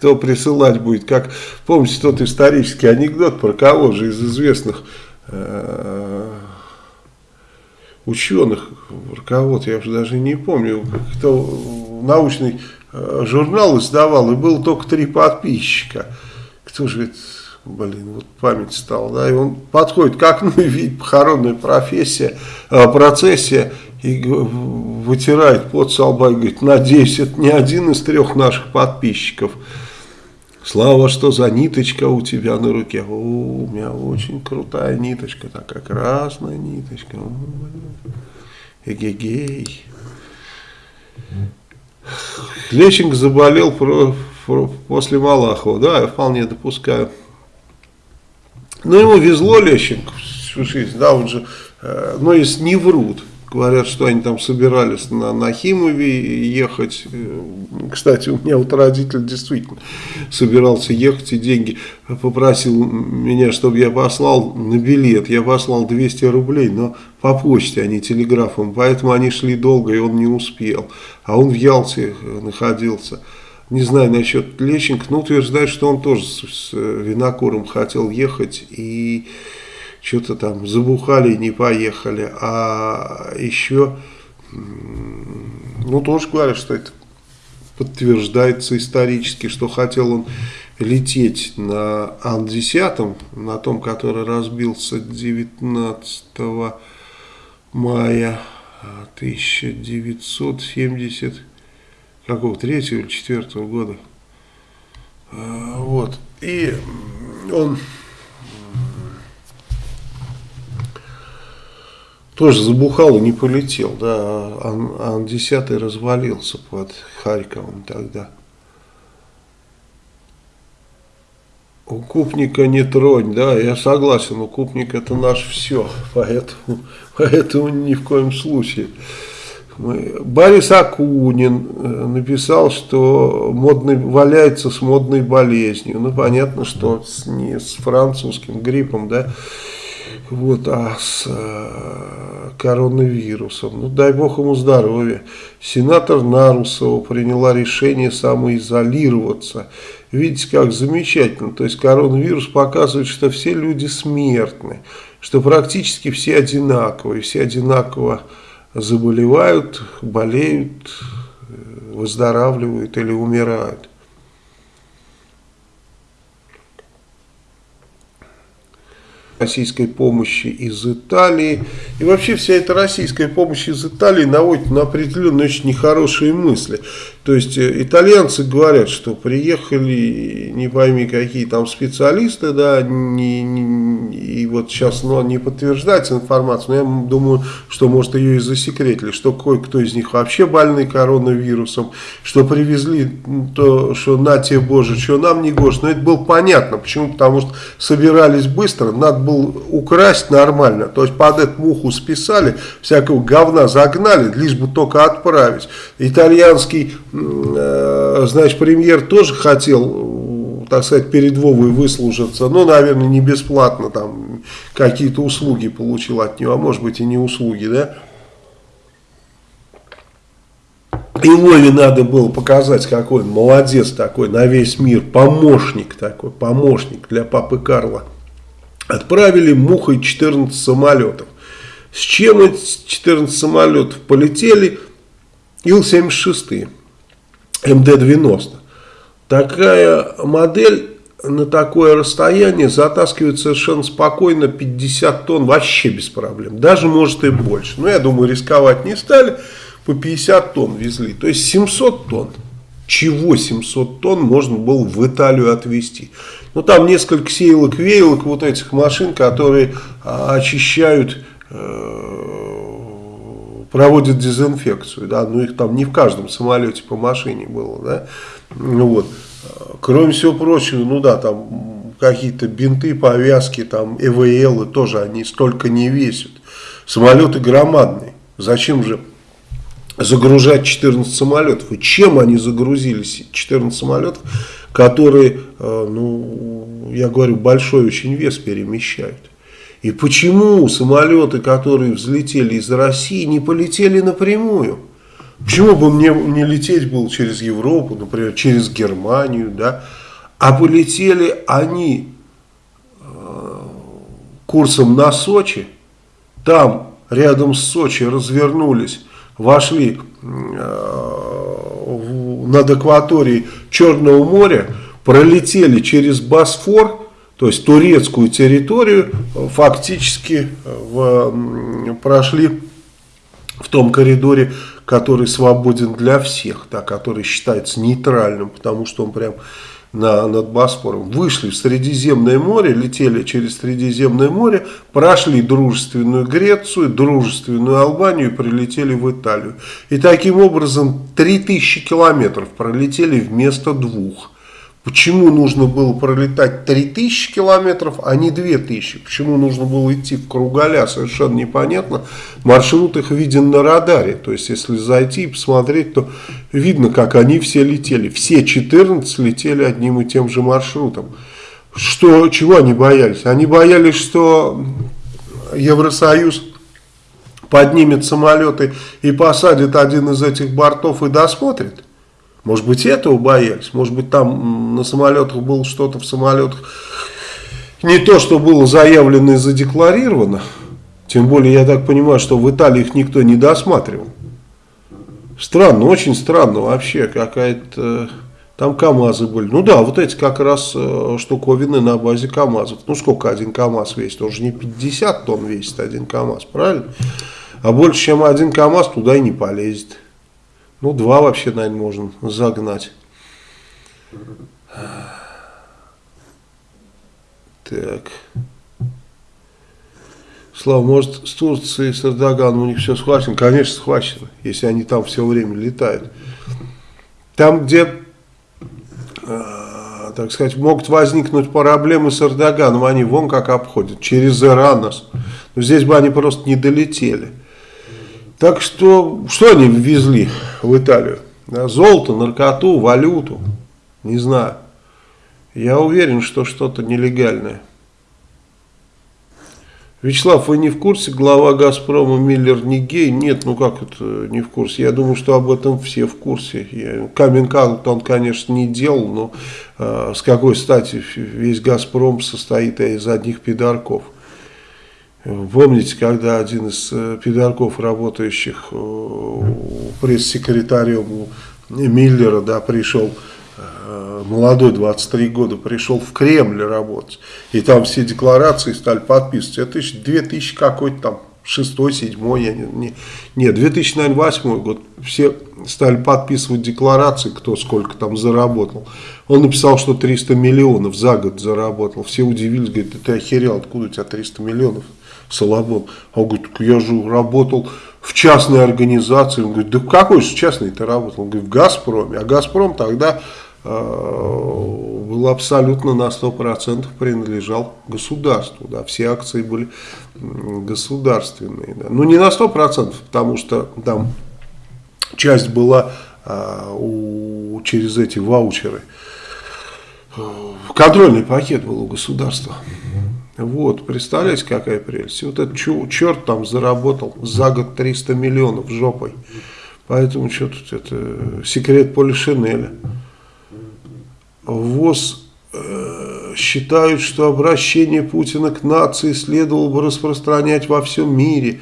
кто присылать будет. Как, помните тот исторический анекдот про кого же из известных э, ученых, про кого-то, я уже даже не помню, кто научный э, журнал издавал, и было только три подписчика. Кто же это, блин, вот память стала, да, и он подходит к окну и видит похоронная профессия, э, процессия, и вытирает пот со и говорит, надеюсь, это не один из трех наших подписчиков. Слава, что за ниточка у тебя на руке. О, у меня очень крутая ниточка, такая красная ниточка. Эгегей. Лещенко заболел про, про, после Малахова. Да, я вполне допускаю. Но ему везло Лещенко всю жизнь. Да, он же, э, но если не врут. Говорят, что они там собирались на Нахимове ехать. Кстати, у меня вот родитель действительно собирался ехать и деньги попросил меня, чтобы я послал на билет. Я послал 200 рублей, но по почте, а не телеграфом. Поэтому они шли долго, и он не успел. А он в Ялте находился. Не знаю насчет Лещенко, но утверждает, что он тоже с Винокуром хотел ехать и что-то там забухали и не поехали. А еще, ну тоже говорят, что это подтверждается исторически, что хотел он лететь на Ан-10, на том, который разбился 19 мая 1970 какого, третьего или четвертого года. А, вот. И он тоже забухал и не полетел, да, Ан-10 развалился под Харьковом тогда. Укупника не тронь, да, я согласен, укупник это наш все, поэтому, поэтому ни в коем случае. Борис Акунин э, написал, что модный, валяется с модной болезнью. Ну, понятно, что с, не с французским гриппом, да, вот, а с э, коронавирусом. Ну, дай бог ему здоровья. Сенатор Нарусова приняла решение самоизолироваться. Видите, как замечательно. То есть коронавирус показывает, что все люди смертны, что практически все одинаковые, все одинаково заболевают, болеют, э, выздоравливают или умирают. Российской помощи из Италии. И вообще вся эта российская помощь из Италии наводит на определенные очень нехорошие мысли. То есть э, итальянцы говорят, что приехали не пойми какие там специалисты, да, не, не, и вот сейчас но не подтверждается информация, но я думаю, что может ее и засекретили, что кое-кто из них вообще больны коронавирусом, что привезли то, что на тебе боже, что нам не гоже. Но это было понятно, почему, потому что собирались быстро, надо было украсть нормально, то есть под эту муху списали, всякого говна загнали, лишь бы только отправить. Итальянский значит, премьер тоже хотел, так сказать, перед Вовой выслужиться, но, наверное, не бесплатно, там, какие-то услуги получил от него, а может быть и не услуги, да. И Вове надо было показать, какой он молодец такой, на весь мир, помощник такой, помощник для папы Карла. Отправили мухой 14 самолетов. С чем эти 14 самолетов полетели? Ил-76. МД-90. Такая модель на такое расстояние затаскивает совершенно спокойно 50 тонн, вообще без проблем. Даже может и больше. Но я думаю, рисковать не стали, по 50 тонн везли. То есть 700 тонн. Чего 700 тонн можно было в Италию отвезти? Ну там несколько сеялок, веялок вот этих машин, которые а, очищают э, проводят дезинфекцию, да, но их там не в каждом самолете по машине было, да, ну вот. Кроме всего прочего, ну да, там какие-то бинты, повязки, там ЭВЛ тоже они столько не весят. Самолеты громадные. Зачем же загружать 14 самолетов? И чем они загрузились 14 самолетов, которые, э, ну, я говорю, большой очень вес перемещают? И почему самолеты, которые взлетели из России, не полетели напрямую? Почему бы мне не лететь было через Европу, например, через Германию, да? А полетели они э, курсом на Сочи, там рядом с Сочи развернулись, вошли э, над акваторией Черного моря, пролетели через Босфор, то есть турецкую территорию фактически в, прошли в том коридоре, который свободен для всех, да, который считается нейтральным, потому что он прям на, над Босфором, вышли в Средиземное море, летели через Средиземное море, прошли дружественную Грецию, дружественную Албанию и прилетели в Италию. И таким образом 3000 километров пролетели вместо двух. Почему нужно было пролетать 3000 километров, а не 2000? Почему нужно было идти в кругаля, совершенно непонятно. Маршрут их виден на радаре. То есть, если зайти и посмотреть, то видно, как они все летели. Все 14 летели одним и тем же маршрутом. Что, чего они боялись? Они боялись, что Евросоюз поднимет самолеты и посадит один из этих бортов и досмотрит. Может быть, этого боялись. Может быть, там на самолетах было что-то в самолетах. Не то, что было заявлено и задекларировано. Тем более, я так понимаю, что в Италии их никто не досматривал. Странно, очень странно вообще. Какая-то... Там КАМАЗы были. Ну да, вот эти как раз э, штуковины на базе КАМАЗов. Ну сколько один КАМАЗ весит? Он же не 50 тонн весит один КАМАЗ, правильно? А больше, чем один КАМАЗ, туда и не полезет. Ну, два вообще, наверное, можно загнать. Так. Слава, может, с Турцией, с Эрдоганом у них все схвачено? Конечно, схвачено, если они там все время летают. Там, где, э, так сказать, могут возникнуть проблемы с Эрдоганом, они вон как обходят, через Иран нас. Но здесь бы они просто не долетели. Так что, что они ввезли в Италию? Золото, наркоту, валюту, не знаю. Я уверен, что что-то нелегальное. Вячеслав, вы не в курсе, глава Газпрома Миллер не гей? Нет, ну как это не в курсе? Я думаю, что об этом все в курсе. каминг он, конечно, не делал, но э, с какой стати весь Газпром состоит из одних пидорков. Помните, когда один из э, пидорков, работающих э, пресс-секретарем Миллера, да, пришел, э, молодой, 23 года, пришел в Кремль работать, и там все декларации стали подписывать, это 2000 какой-то там, шестой, седьмой, я не, не, нет, 2008 год, все стали подписывать декларации, кто сколько там заработал. Он написал, что 300 миллионов за год заработал. Все удивились, говорят, ты охерел, откуда у тебя 300 миллионов? Соломон. Он говорит, я же работал в частной организации. Он говорит, да какой же частный ты работал? Он говорит, в Газпроме. А Газпром тогда э, был абсолютно на 100% принадлежал государству. Да, все акции были государственные. Да. Ну не на 100%, потому что там часть была э, у, через эти ваучеры. Контрольный пакет был у государства. Вот, представляете, какая прелесть. Вот этот черт там заработал за год 300 миллионов жопой. Поэтому что тут это секрет Полишинеля. ВОЗ э, считают, что обращение Путина к нации следовало бы распространять во всем мире.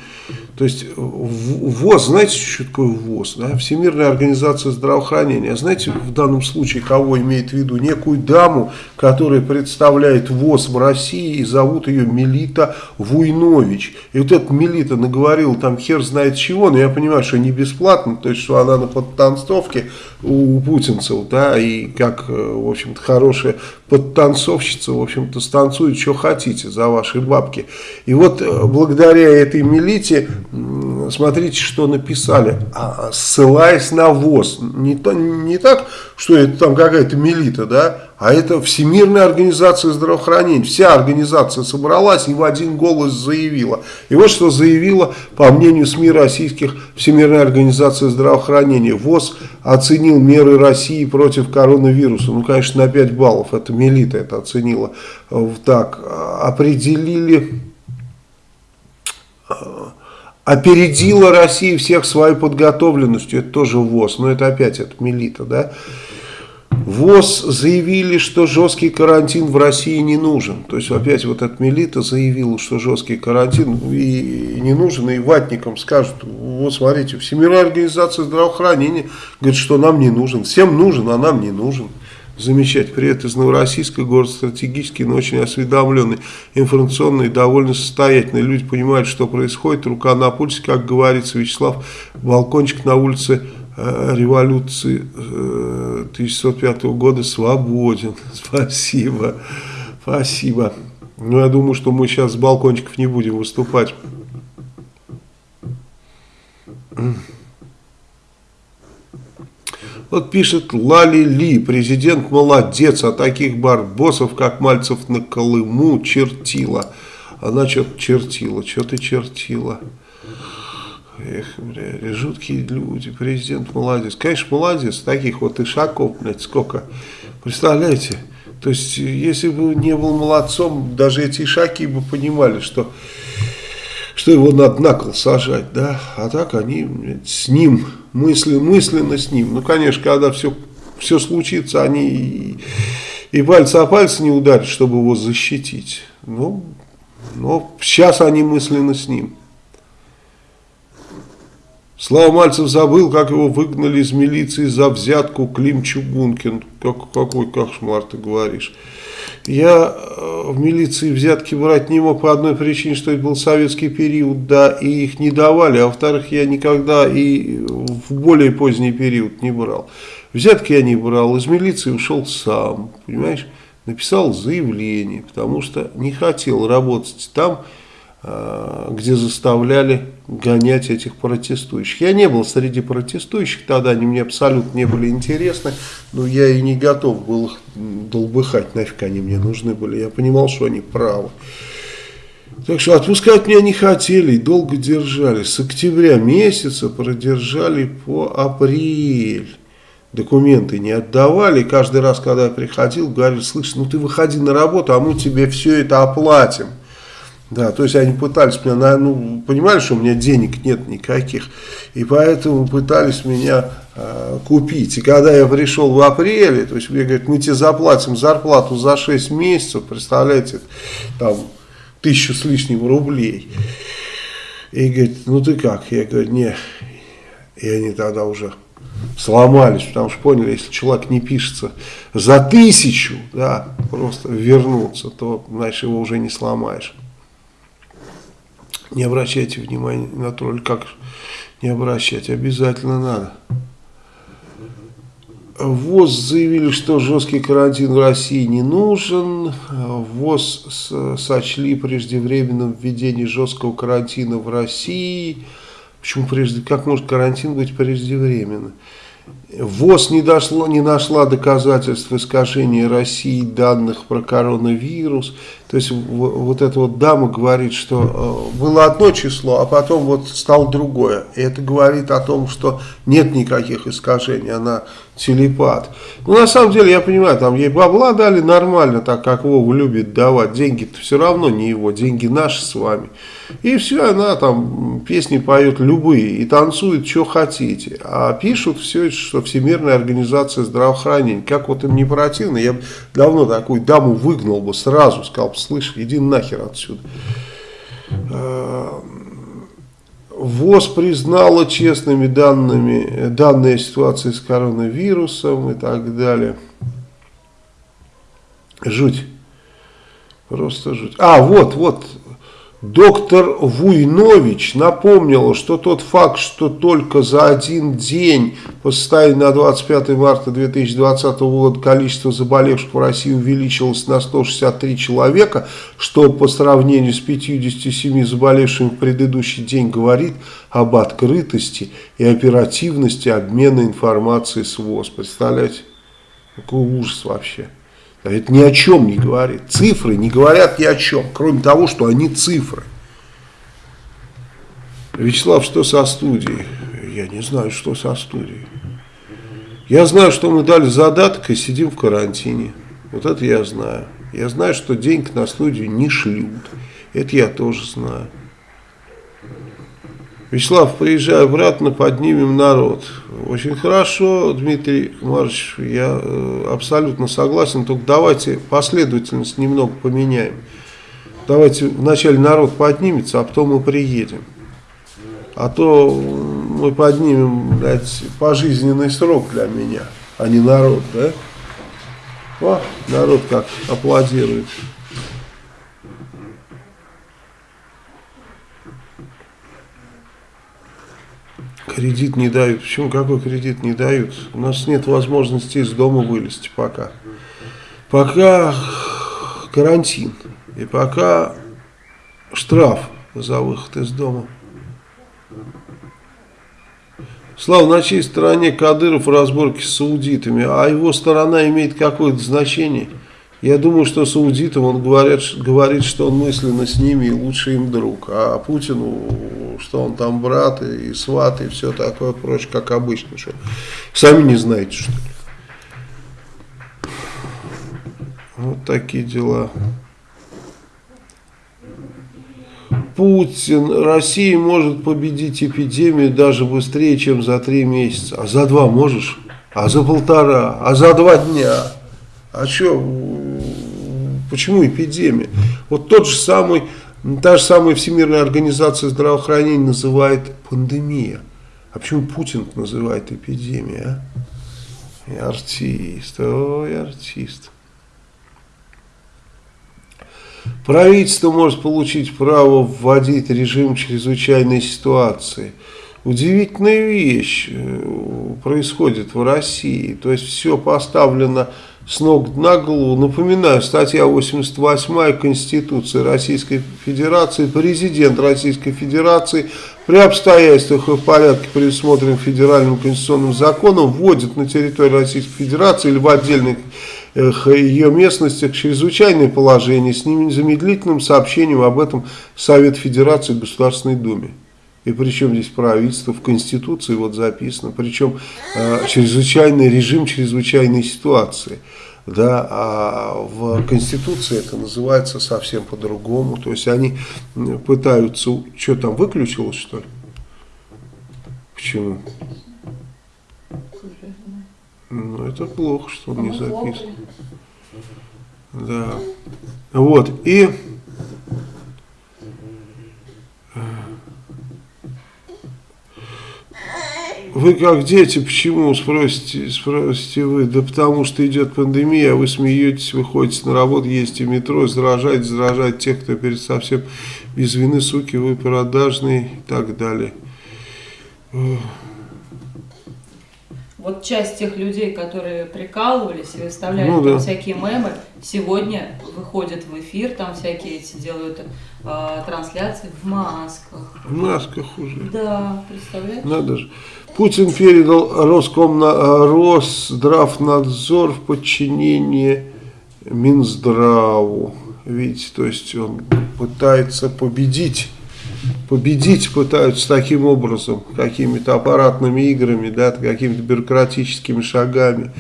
То есть ВОЗ, знаете, что такое ВОЗ? Да? Всемирная организация здравоохранения. Знаете, в данном случае кого имеет в виду? Некую даму, которая представляет ВОЗ в России и зовут ее Мелита Вуйнович. И вот эта Мелита наговорила там хер знает чего, но я понимаю, что не бесплатно, то есть, что она на подтанцовке у путинцев, да, и как, э, в общем-то, хорошая подтанцовщица, в общем-то, станцует, что хотите за ваши бабки. И вот э, благодаря этой Мелите смотрите, что написали, а, ссылаясь на ВОЗ. Не, то, не так, что это там какая-то милита, да, а это Всемирная организация здравоохранения. Вся организация собралась и в один голос заявила. И вот что заявила, по мнению СМИ российских, Всемирная организация здравоохранения. ВОЗ оценил меры России против коронавируса. Ну, конечно, на 5 баллов. Это Мелита это оценила. Так, определили опередила Россия всех своей подготовленностью, это тоже ВОЗ, но это опять это Мелита, да. ВОЗ заявили, что жесткий карантин в России не нужен. То есть опять вот эта Мелита заявила, что жесткий карантин и не нужен, и ватникам скажут, вот смотрите, Всемирная организация здравоохранения говорит, что нам не нужен. Всем нужен, а нам не нужен замечать. Привет из Новороссийска, город стратегический, но очень осведомленный, информационный, довольно состоятельный. Люди понимают, что происходит, рука на пульсе, как говорится Вячеслав, балкончик на улице э, революции 1905 года свободен. Спасибо. Спасибо. Ну, я думаю, что мы сейчас с балкончиков не будем выступать. Вот пишет Лали Ли, президент молодец, а таких барбосов, как Мальцев на Колыму, чертила. Она что-то чертила, что ты чертила. Эх, бля, жуткие люди, президент молодец. Конечно, молодец, таких вот ишаков, блядь, сколько. Представляете? То есть, если бы не был молодцом, даже эти ишаки бы понимали, что, что его надо на кол сажать, да. А так они блядь, с ним мысли, мысленно с ним. Ну, конечно, когда все, все случится, они и, и пальцы о пальцы не ударят, чтобы его защитить. Ну, но сейчас они мысленно с ним. Слава Мальцев забыл, как его выгнали из милиции за взятку Клим Чугункин. Как, какой кошмар ты говоришь. Я э, в милиции взятки брать не мог по одной причине, что это был советский период, да, и их не давали, а во-вторых, я никогда и в более поздний период не брал. Взятки я не брал, из милиции ушел сам, понимаешь, написал заявление, потому что не хотел работать там, э, где заставляли гонять этих протестующих. Я не был среди протестующих, тогда они мне абсолютно не были интересны, но я и не готов был их долбыхать, нафиг они мне нужны были. Я понимал, что они правы. Так что отпускать меня не хотели долго держали. С октября месяца продержали по апрель. Документы не отдавали. Каждый раз, когда я приходил, говорили, слышь, ну ты выходи на работу, а мы тебе все это оплатим. Да, то есть они пытались меня, ну, понимали, что у меня денег нет никаких, и поэтому пытались меня э, купить. И когда я пришел в апреле, то есть мне говорят, мы тебе заплатим зарплату за 6 месяцев, представляете, там, тысячу с лишним рублей. И говорит, ну ты как? Я говорю, не. И они тогда уже сломались, потому что поняли, если человек не пишется за тысячу, да, просто вернуться, то, значит, его уже не сломаешь. Не обращайте внимания на тролль. Как не обращать? Обязательно надо. ВОЗ заявили, что жесткий карантин в России не нужен. ВОЗ сочли преждевременным введение жесткого карантина в России. Почему прежде? Как может карантин быть преждевременно? ВОЗ не, дошло, не нашла доказательств искажения России данных про коронавирус. То есть вот эта вот дама говорит, что э, было одно число, а потом вот стало другое. И это говорит о том, что нет никаких искажений, она телепат. Ну на самом деле я понимаю, там ей бабла дали нормально, так как Вова любит давать. Деньги-то все равно не его, деньги наши с вами. И все, она там песни поет любые и танцует, что хотите. А пишут все, что Всемирная организация здравоохранения. Как вот им не противно, я давно такую даму выгнал бы сразу, сказал, слышь, иди нахер отсюда. А, ВОЗ признала честными данными данные ситуации с коронавирусом и так далее. Жуть. Просто жуть. А, вот, вот, Доктор Вуйнович напомнила, что тот факт, что только за один день по состоянию на 25 марта 2020 года количество заболевших в России увеличилось на 163 человека, что по сравнению с 57 заболевшими в предыдущий день говорит об открытости и оперативности обмена информацией с ВОЗ. Представляете? Какой ужас вообще. Это ни о чем не говорит. Цифры не говорят ни о чем, кроме того, что они цифры. Вячеслав, что со студией? Я не знаю, что со студией. Я знаю, что мы дали задаток и сидим в карантине. Вот это я знаю. Я знаю, что денег на студию не шлют. Это я тоже знаю. Вячеслав, приезжай обратно, поднимем народ. Очень хорошо, Дмитрий Маркович, я э, абсолютно согласен, только давайте последовательность немного поменяем. Давайте вначале народ поднимется, а потом мы приедем. А то мы поднимем, блядь, пожизненный срок для меня, а не народ, да? О, народ как аплодирует. Кредит не дают. Почему? Какой кредит не дают? У нас нет возможности из дома вылезти пока. Пока карантин. И пока штраф за выход из дома. Слава, на чьей стороне Кадыров в разборке с саудитами, а его сторона имеет какое-то значение? Я думаю, что саудитам он говорит, говорит, что он мысленно с ними и лучший им друг. А Путину, что он там брат и сват и все такое прочее, как обычно. Что сами не знаете, что ли. Вот такие дела. Путин, Россия может победить эпидемию даже быстрее, чем за три месяца. А за два можешь? А за полтора? А за два дня? А что? Почему эпидемия? Вот тот же самый, та же самая Всемирная организация здравоохранения называет пандемия. А почему Путин называет эпидемия? А? И артист, ой, артист. Правительство может получить право вводить режим чрезвычайной ситуации. Удивительная вещь э, происходит в России. То есть все поставлено с ног на голову. Напоминаю, статья 88 Конституции Российской Федерации. Президент Российской Федерации при обстоятельствах и в порядке, предусмотренным федеральным конституционным законом, вводит на территорию Российской Федерации или в отдельных ее местностях чрезвычайное положение с незамедлительным сообщением об этом Совет Федерации Государственной Думе. И причем здесь правительство, в Конституции вот записано, причем э, чрезвычайный режим чрезвычайной ситуации. Да, а в Конституции это называется совсем по-другому. То есть они пытаются... Что там, выключилось что ли? Почему? Ну, это плохо, что он не записан. Да. Вот, и... вы как дети, почему, спросите, спросите вы? Да потому что идет пандемия, а вы смеетесь, вы ходите на работу, ездите в метро, заражаете, заражаете тех, кто перед совсем без вины, суки, вы продажные и так далее вот часть тех людей, которые прикалывались и выставляли ну, да. всякие мемы, сегодня выходят в эфир, там всякие эти делают э, трансляции в масках. В масках уже. Да, представляешь? Надо же. Путин передал Роскомна, Росздравнадзор в подчинение Минздраву. Видите, то есть он пытается победить победить пытаются таким образом, какими-то аппаратными играми, да, какими-то бюрократическими шагами.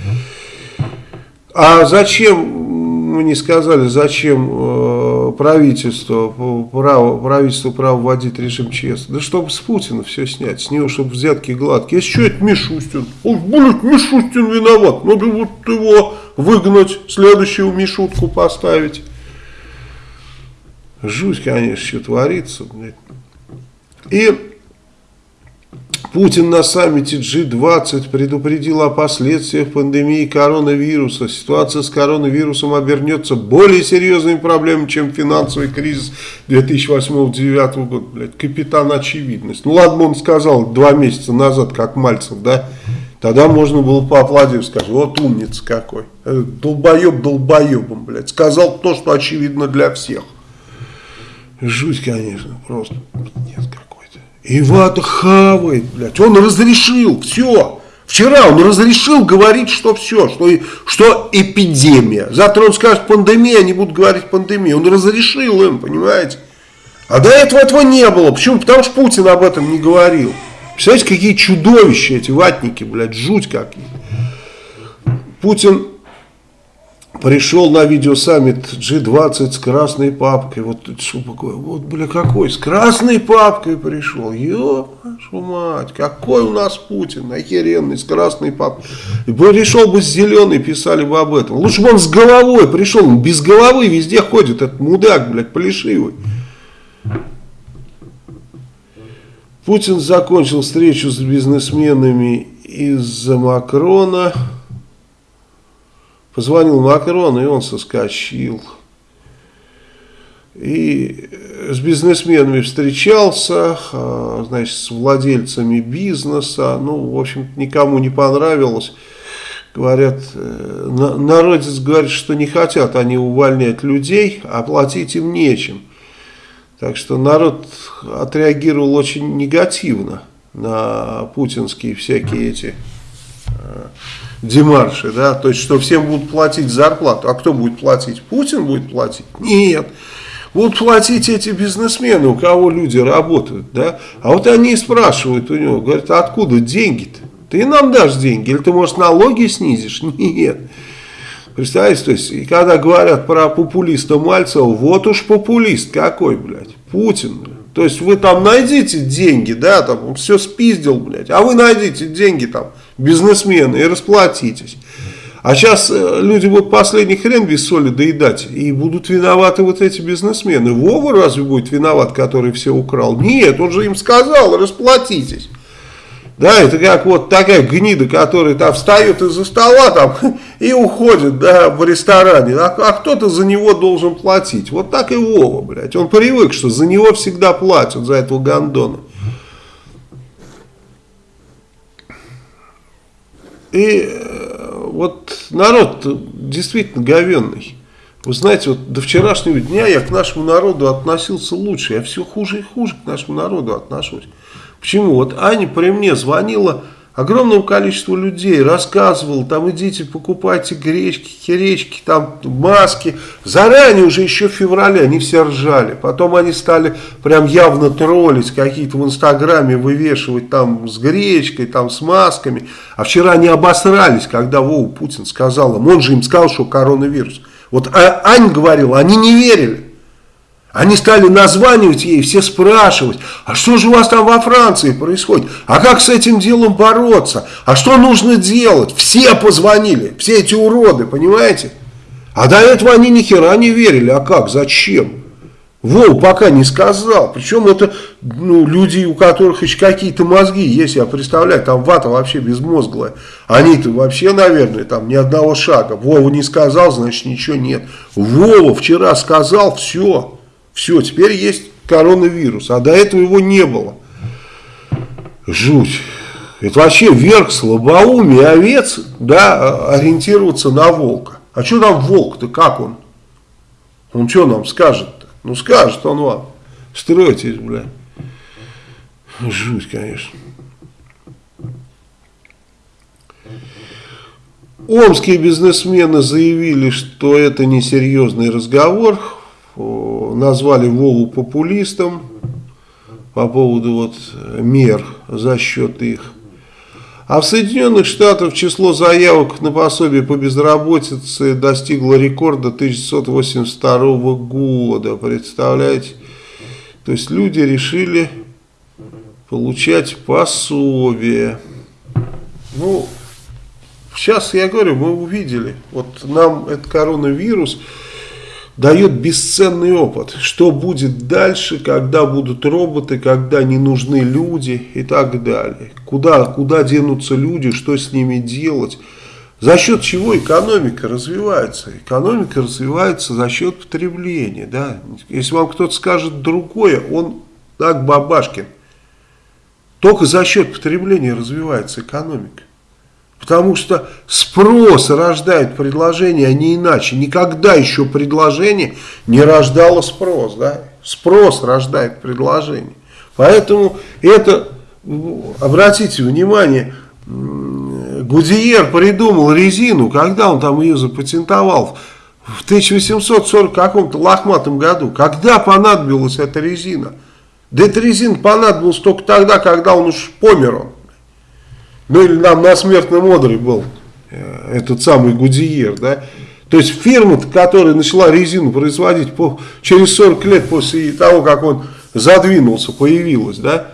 А зачем, мы не сказали, зачем э, правительство, право, правительство право вводить режим ЧС? Да чтобы с Путина все снять, с него, чтобы взятки гладкие. Если что, это Мишустин. Ой, блядь, Мишустин виноват. Надо вот его выгнать, следующую Мишутку поставить. Жуть, конечно, что творится, блядь. И Путин на саммите G20 предупредил о последствиях пандемии коронавируса. Ситуация с коронавирусом обернется более серьезными проблемами, чем финансовый кризис 2008-2009 года. Блядь, капитан очевидность. Ну ладно, он сказал два месяца назад, как Мальцев, да? Тогда можно было поаплодировать, сказать, вот умница какой. Э, долбоеб долбоебом, блядь. Сказал то, что очевидно для всех. Жуть, конечно, просто. Нет, как. И Ивата хавает, блядь. Он разрешил, все. Вчера он разрешил говорить, что все, что, что эпидемия. Завтра он скажет пандемия, они будут говорить пандемия. Он разрешил им, понимаете? А до этого этого не было. Почему? Потому что Путин об этом не говорил. Представляете, какие чудовища эти ватники, блядь, жуть какие. Путин пришел на видеосаммит G20 с красной папкой. Вот что такое? Вот, бля, какой? С красной папкой пришел. Ё, вашу мать, какой у нас Путин, охеренный, с красной папкой. Пришел бы с зеленой, писали бы об этом. Лучше бы он с головой пришел, он без головы везде ходит, этот мудак, блядь, полишивый. Путин закончил встречу с бизнесменами из-за Макрона. Позвонил Макрон, и он соскочил. и с бизнесменами встречался, а, значит, с владельцами бизнеса, ну, в общем никому не понравилось. Говорят, э, народец говорит, что не хотят они увольнять людей, а платить им нечем. Так что народ отреагировал очень негативно на путинские всякие эти э, демарши, да, то есть, что всем будут платить зарплату. А кто будет платить? Путин будет платить? Нет. Будут платить эти бизнесмены, у кого люди работают, да. А вот они и спрашивают у него, говорят, а откуда деньги-то? Ты нам дашь деньги, или ты, может, налоги снизишь? Нет. Представляете, то есть, и когда говорят про популиста Мальцева, вот уж популист какой, блядь, Путин, блядь. То есть вы там найдите деньги, да, там он все спиздил, блядь, а вы найдите деньги там, бизнесмены, и расплатитесь. А сейчас э, люди будут последний хрен без соли доедать, и будут виноваты вот эти бизнесмены. Вова разве будет виноват, который все украл? Нет, он же им сказал, расплатитесь. Да, это как вот такая гнида, которая там встает из-за стола там и уходит да, в ресторане. А, а кто-то за него должен платить. Вот так и Вова, блядь. Он привык, что за него всегда платят, за этого гандона. И э, вот народ действительно говенный. Вы знаете, вот до вчерашнего дня я к нашему народу относился лучше. Я все хуже и хуже к нашему народу отношусь. Почему? Вот Аня при мне звонила огромному количеству людей, рассказывала, там идите покупайте гречки, херечки, там маски. Заранее уже еще в феврале они все ржали. Потом они стали прям явно троллить, какие-то в инстаграме вывешивать там с гречкой, там с масками. А вчера они обосрались, когда Вова Путин сказал им, он же им сказал, что коронавирус. Вот а Ань говорила, они не верили. Они стали названивать ей, все спрашивать, а что же у вас там во Франции происходит? А как с этим делом бороться? А что нужно делать? Все позвонили, все эти уроды, понимаете? А до этого они ни хера не верили. А как? Зачем? Вов пока не сказал. Причем это ну, люди, у которых еще какие-то мозги есть, я представляю, там вата вообще безмозглая. Они-то вообще, наверное, там ни одного шага. Вова не сказал, значит ничего нет. Вова вчера сказал, все. Все, теперь есть коронавирус, а до этого его не было. Жуть. Это вообще верх слабоумия овец, да, ориентироваться на волка. А что там волк-то, как он? Он что нам скажет-то? Ну скажет он вам. Стройтесь, бля. Жуть, конечно. Омские бизнесмены заявили, что это несерьезный разговор назвали Вову популистом по поводу вот мер за счет их. А в Соединенных Штатах число заявок на пособие по безработице достигло рекорда 1982 года. Представляете? То есть люди решили получать пособие. Ну, сейчас я говорю, мы увидели. Вот нам этот коронавирус дает бесценный опыт. Что будет дальше, когда будут роботы, когда не нужны люди и так далее. Куда, куда денутся люди, что с ними делать. За счет чего экономика развивается? Экономика развивается за счет потребления. Да? Если вам кто-то скажет другое, он так бабашкин. Только за счет потребления развивается экономика. Потому что спрос рождает предложение, а не иначе. Никогда еще предложение не рождало спрос. Да? Спрос рождает предложение. Поэтому это, обратите внимание, Гудиер придумал резину, когда он там ее запатентовал? В 1840 каком-то лохматом году. Когда понадобилась эта резина? Да эта резина понадобилась только тогда, когда он уж помер он. Ну или нам на смертном одре был э, этот самый Гудиер, да. То есть фирма, которая начала резину производить по, через 40 лет после того, как он задвинулся, появилась, да.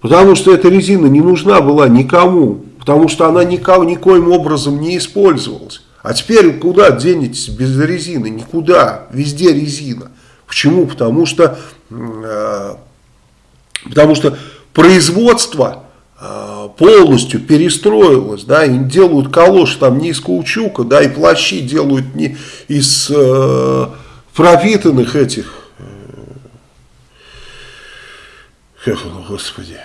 Потому что эта резина не нужна была никому, потому что она никого, никоим образом не использовалась. А теперь куда денетесь без резины? Никуда, везде резина. Почему? Потому что, э, потому что производство Э, полностью перестроилась, да, и делают калоши там не из каучука, да, и плащи делают не из э, пропитанных этих, э, ну, господи,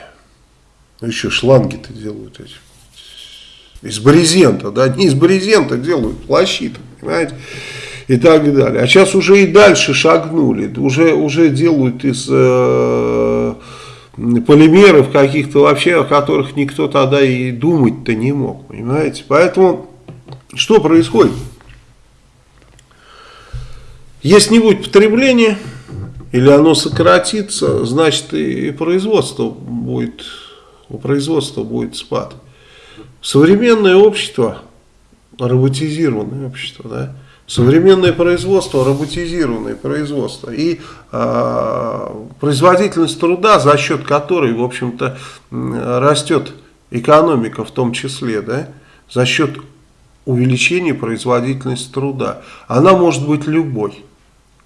ну еще шланги-то делают эти, из брезента, да, не из брезента делают плащи-то, понимаете, и так далее. А сейчас уже и дальше шагнули, уже, уже делают из... Э, полимеров каких-то вообще, о которых никто тогда и думать-то не мог, понимаете. Поэтому что происходит? Если не будет потребления, или оно сократится, значит и производство будет, у производства будет спад. Современное общество, роботизированное общество, да, современное производство, роботизированное производство и э, производительность труда, за счет которой, в общем-то, растет экономика в том числе, да, за счет увеличения производительности труда, она может быть любой.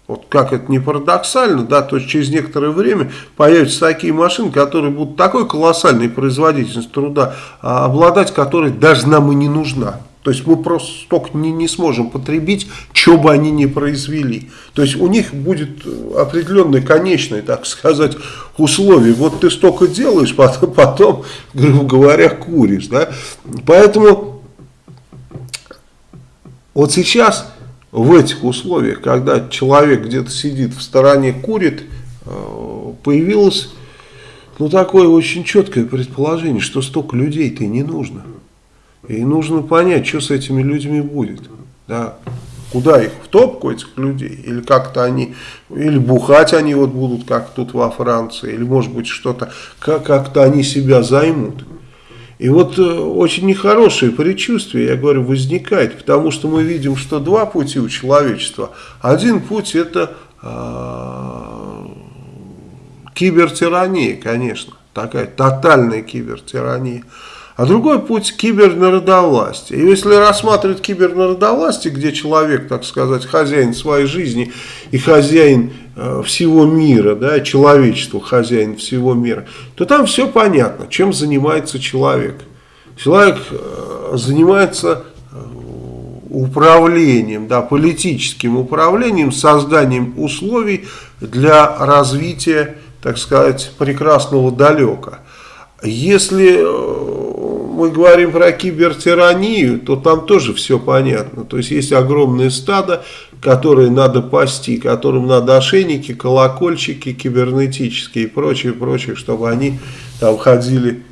Вот как это не парадоксально, да, то есть через некоторое время появятся такие машины, которые будут такой колоссальной производительностью труда, а обладать которой даже нам и не нужна. То есть мы просто столько не, не сможем потребить, что бы они ни произвели. То есть у них будет определенное конечное, так сказать, условие. Вот ты столько делаешь, потом, потом грубо говоря, куришь. Да? Поэтому вот сейчас в этих условиях, когда человек где-то сидит в стороне, курит, э, появилось ну, такое очень четкое предположение, что столько людей-то не нужно. И нужно понять, что с этими людьми будет. Да? Куда их? В топку этих людей? Или как-то они, или бухать они вот будут, как тут во Франции, или может быть что-то, как-то они себя займут. И вот э, очень нехорошее предчувствие, я говорю, возникает, потому что мы видим, что два пути у человечества. Один путь это э, кибертирания, конечно, такая тотальная кибертирания. А другой путь кибернародовластия. И если рассматривать кибернародовластие, где человек, так сказать, хозяин своей жизни и хозяин э, всего мира, да, человечество хозяин всего мира, то там все понятно, чем занимается человек. Человек э, занимается э, управлением, да, политическим управлением, созданием условий для развития, так сказать, прекрасного далека. Если мы говорим про кибертиранию, то там тоже все понятно. То есть есть огромное стадо, которое надо пасти, которым надо ошейники, колокольчики кибернетические и прочее, прочее, чтобы они там ходили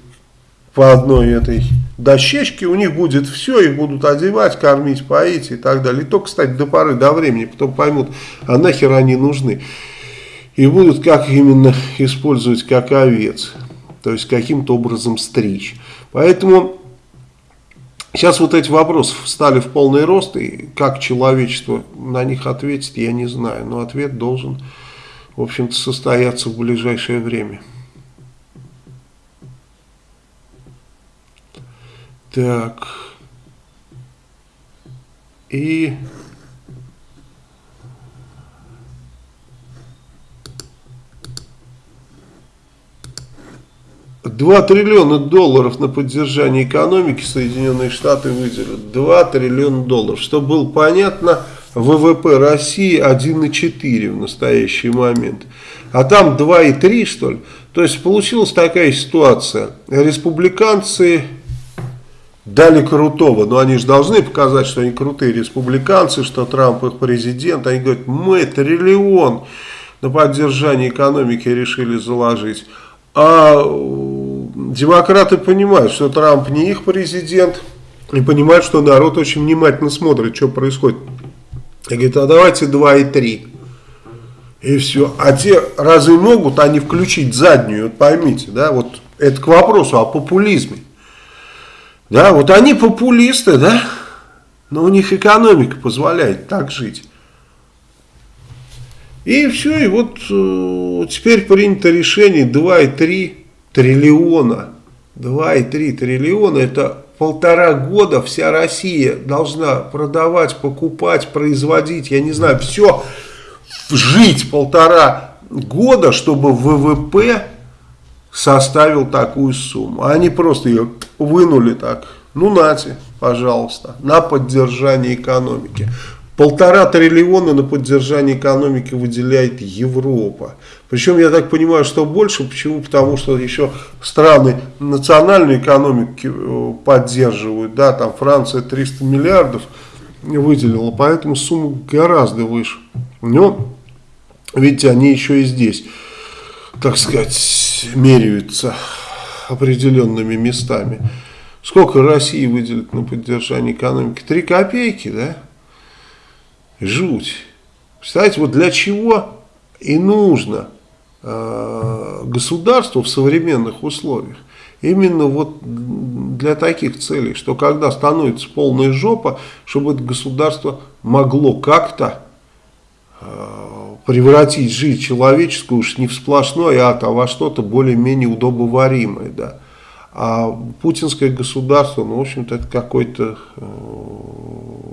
по одной этой дощечке, у них будет все, их будут одевать, кормить, поить и так далее. И то, кстати, до поры, до времени, потом поймут, а нахер они нужны. И будут как именно использовать как овец, то есть каким-то образом стричь. Поэтому сейчас вот эти вопросы встали в полный рост, и как человечество на них ответит, я не знаю. Но ответ должен, в общем-то, состояться в ближайшее время. Так. И 2 триллиона долларов на поддержание экономики Соединенные Штаты выделят. 2 триллиона долларов. Чтобы было понятно, ВВП России 1,4 в настоящий момент. А там 2,3 что ли. То есть получилась такая ситуация. Республиканцы дали крутого. Но они же должны показать, что они крутые республиканцы, что Трамп их президент. Они говорят, мы триллион на поддержание экономики решили заложить. А демократы понимают, что Трамп не их президент, и понимают, что народ очень внимательно смотрит, что происходит. И говорит, а давайте 2 и 3. И все. А те разве могут они включить заднюю, вот поймите, да, вот это к вопросу о популизме. Да, вот они популисты, да, но у них экономика позволяет так жить. И все, и вот э, теперь принято решение 2,3 триллиона. 2,3 триллиона это полтора года вся Россия должна продавать, покупать, производить, я не знаю, все, жить полтора года, чтобы ВВП составил такую сумму. Они просто ее вынули так, ну нате, пожалуйста, на поддержание экономики. Полтора триллиона на поддержание экономики выделяет Европа. Причем, я так понимаю, что больше. Почему? Потому что еще страны национальной экономики э, поддерживают. Да, там Франция 300 миллиардов выделила, поэтому сумма гораздо выше. Но, видите, они еще и здесь, так сказать, меряются определенными местами. Сколько России выделит на поддержание экономики? Три копейки, да? Жуть. Представляете, вот для чего и нужно э, государству в современных условиях? Именно вот для таких целей, что когда становится полная жопа, чтобы это государство могло как-то э, превратить жизнь человеческую уж не в сплошной ад, а во что-то более-менее удобоваримое, да. А путинское государство, ну, в общем-то, это какое-то э,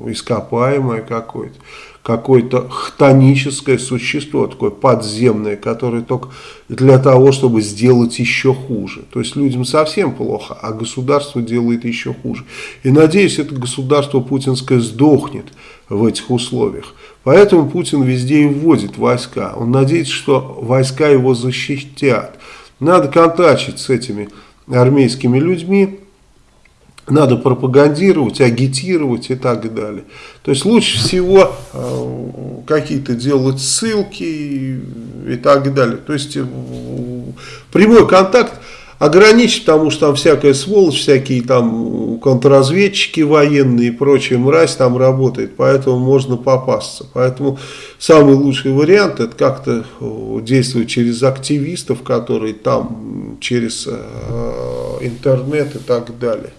ископаемое какое-то, какое-то хтоническое существо, такое подземное, которое только для того, чтобы сделать еще хуже. То есть людям совсем плохо, а государство делает еще хуже. И надеюсь, это государство путинское сдохнет в этих условиях. Поэтому Путин везде и вводит войска. Он надеется, что войска его защитят. Надо контачить с этими армейскими людьми, надо пропагандировать, агитировать и так далее. То есть лучше всего э, какие-то делать ссылки и, так далее. То есть э, прямой контакт ограничить, потому что там всякая сволочь, всякие там контрразведчики военные и прочая мразь там работает, поэтому можно попасться. Поэтому самый лучший вариант это как-то э, действовать через активистов, которые там через интернет и так далее.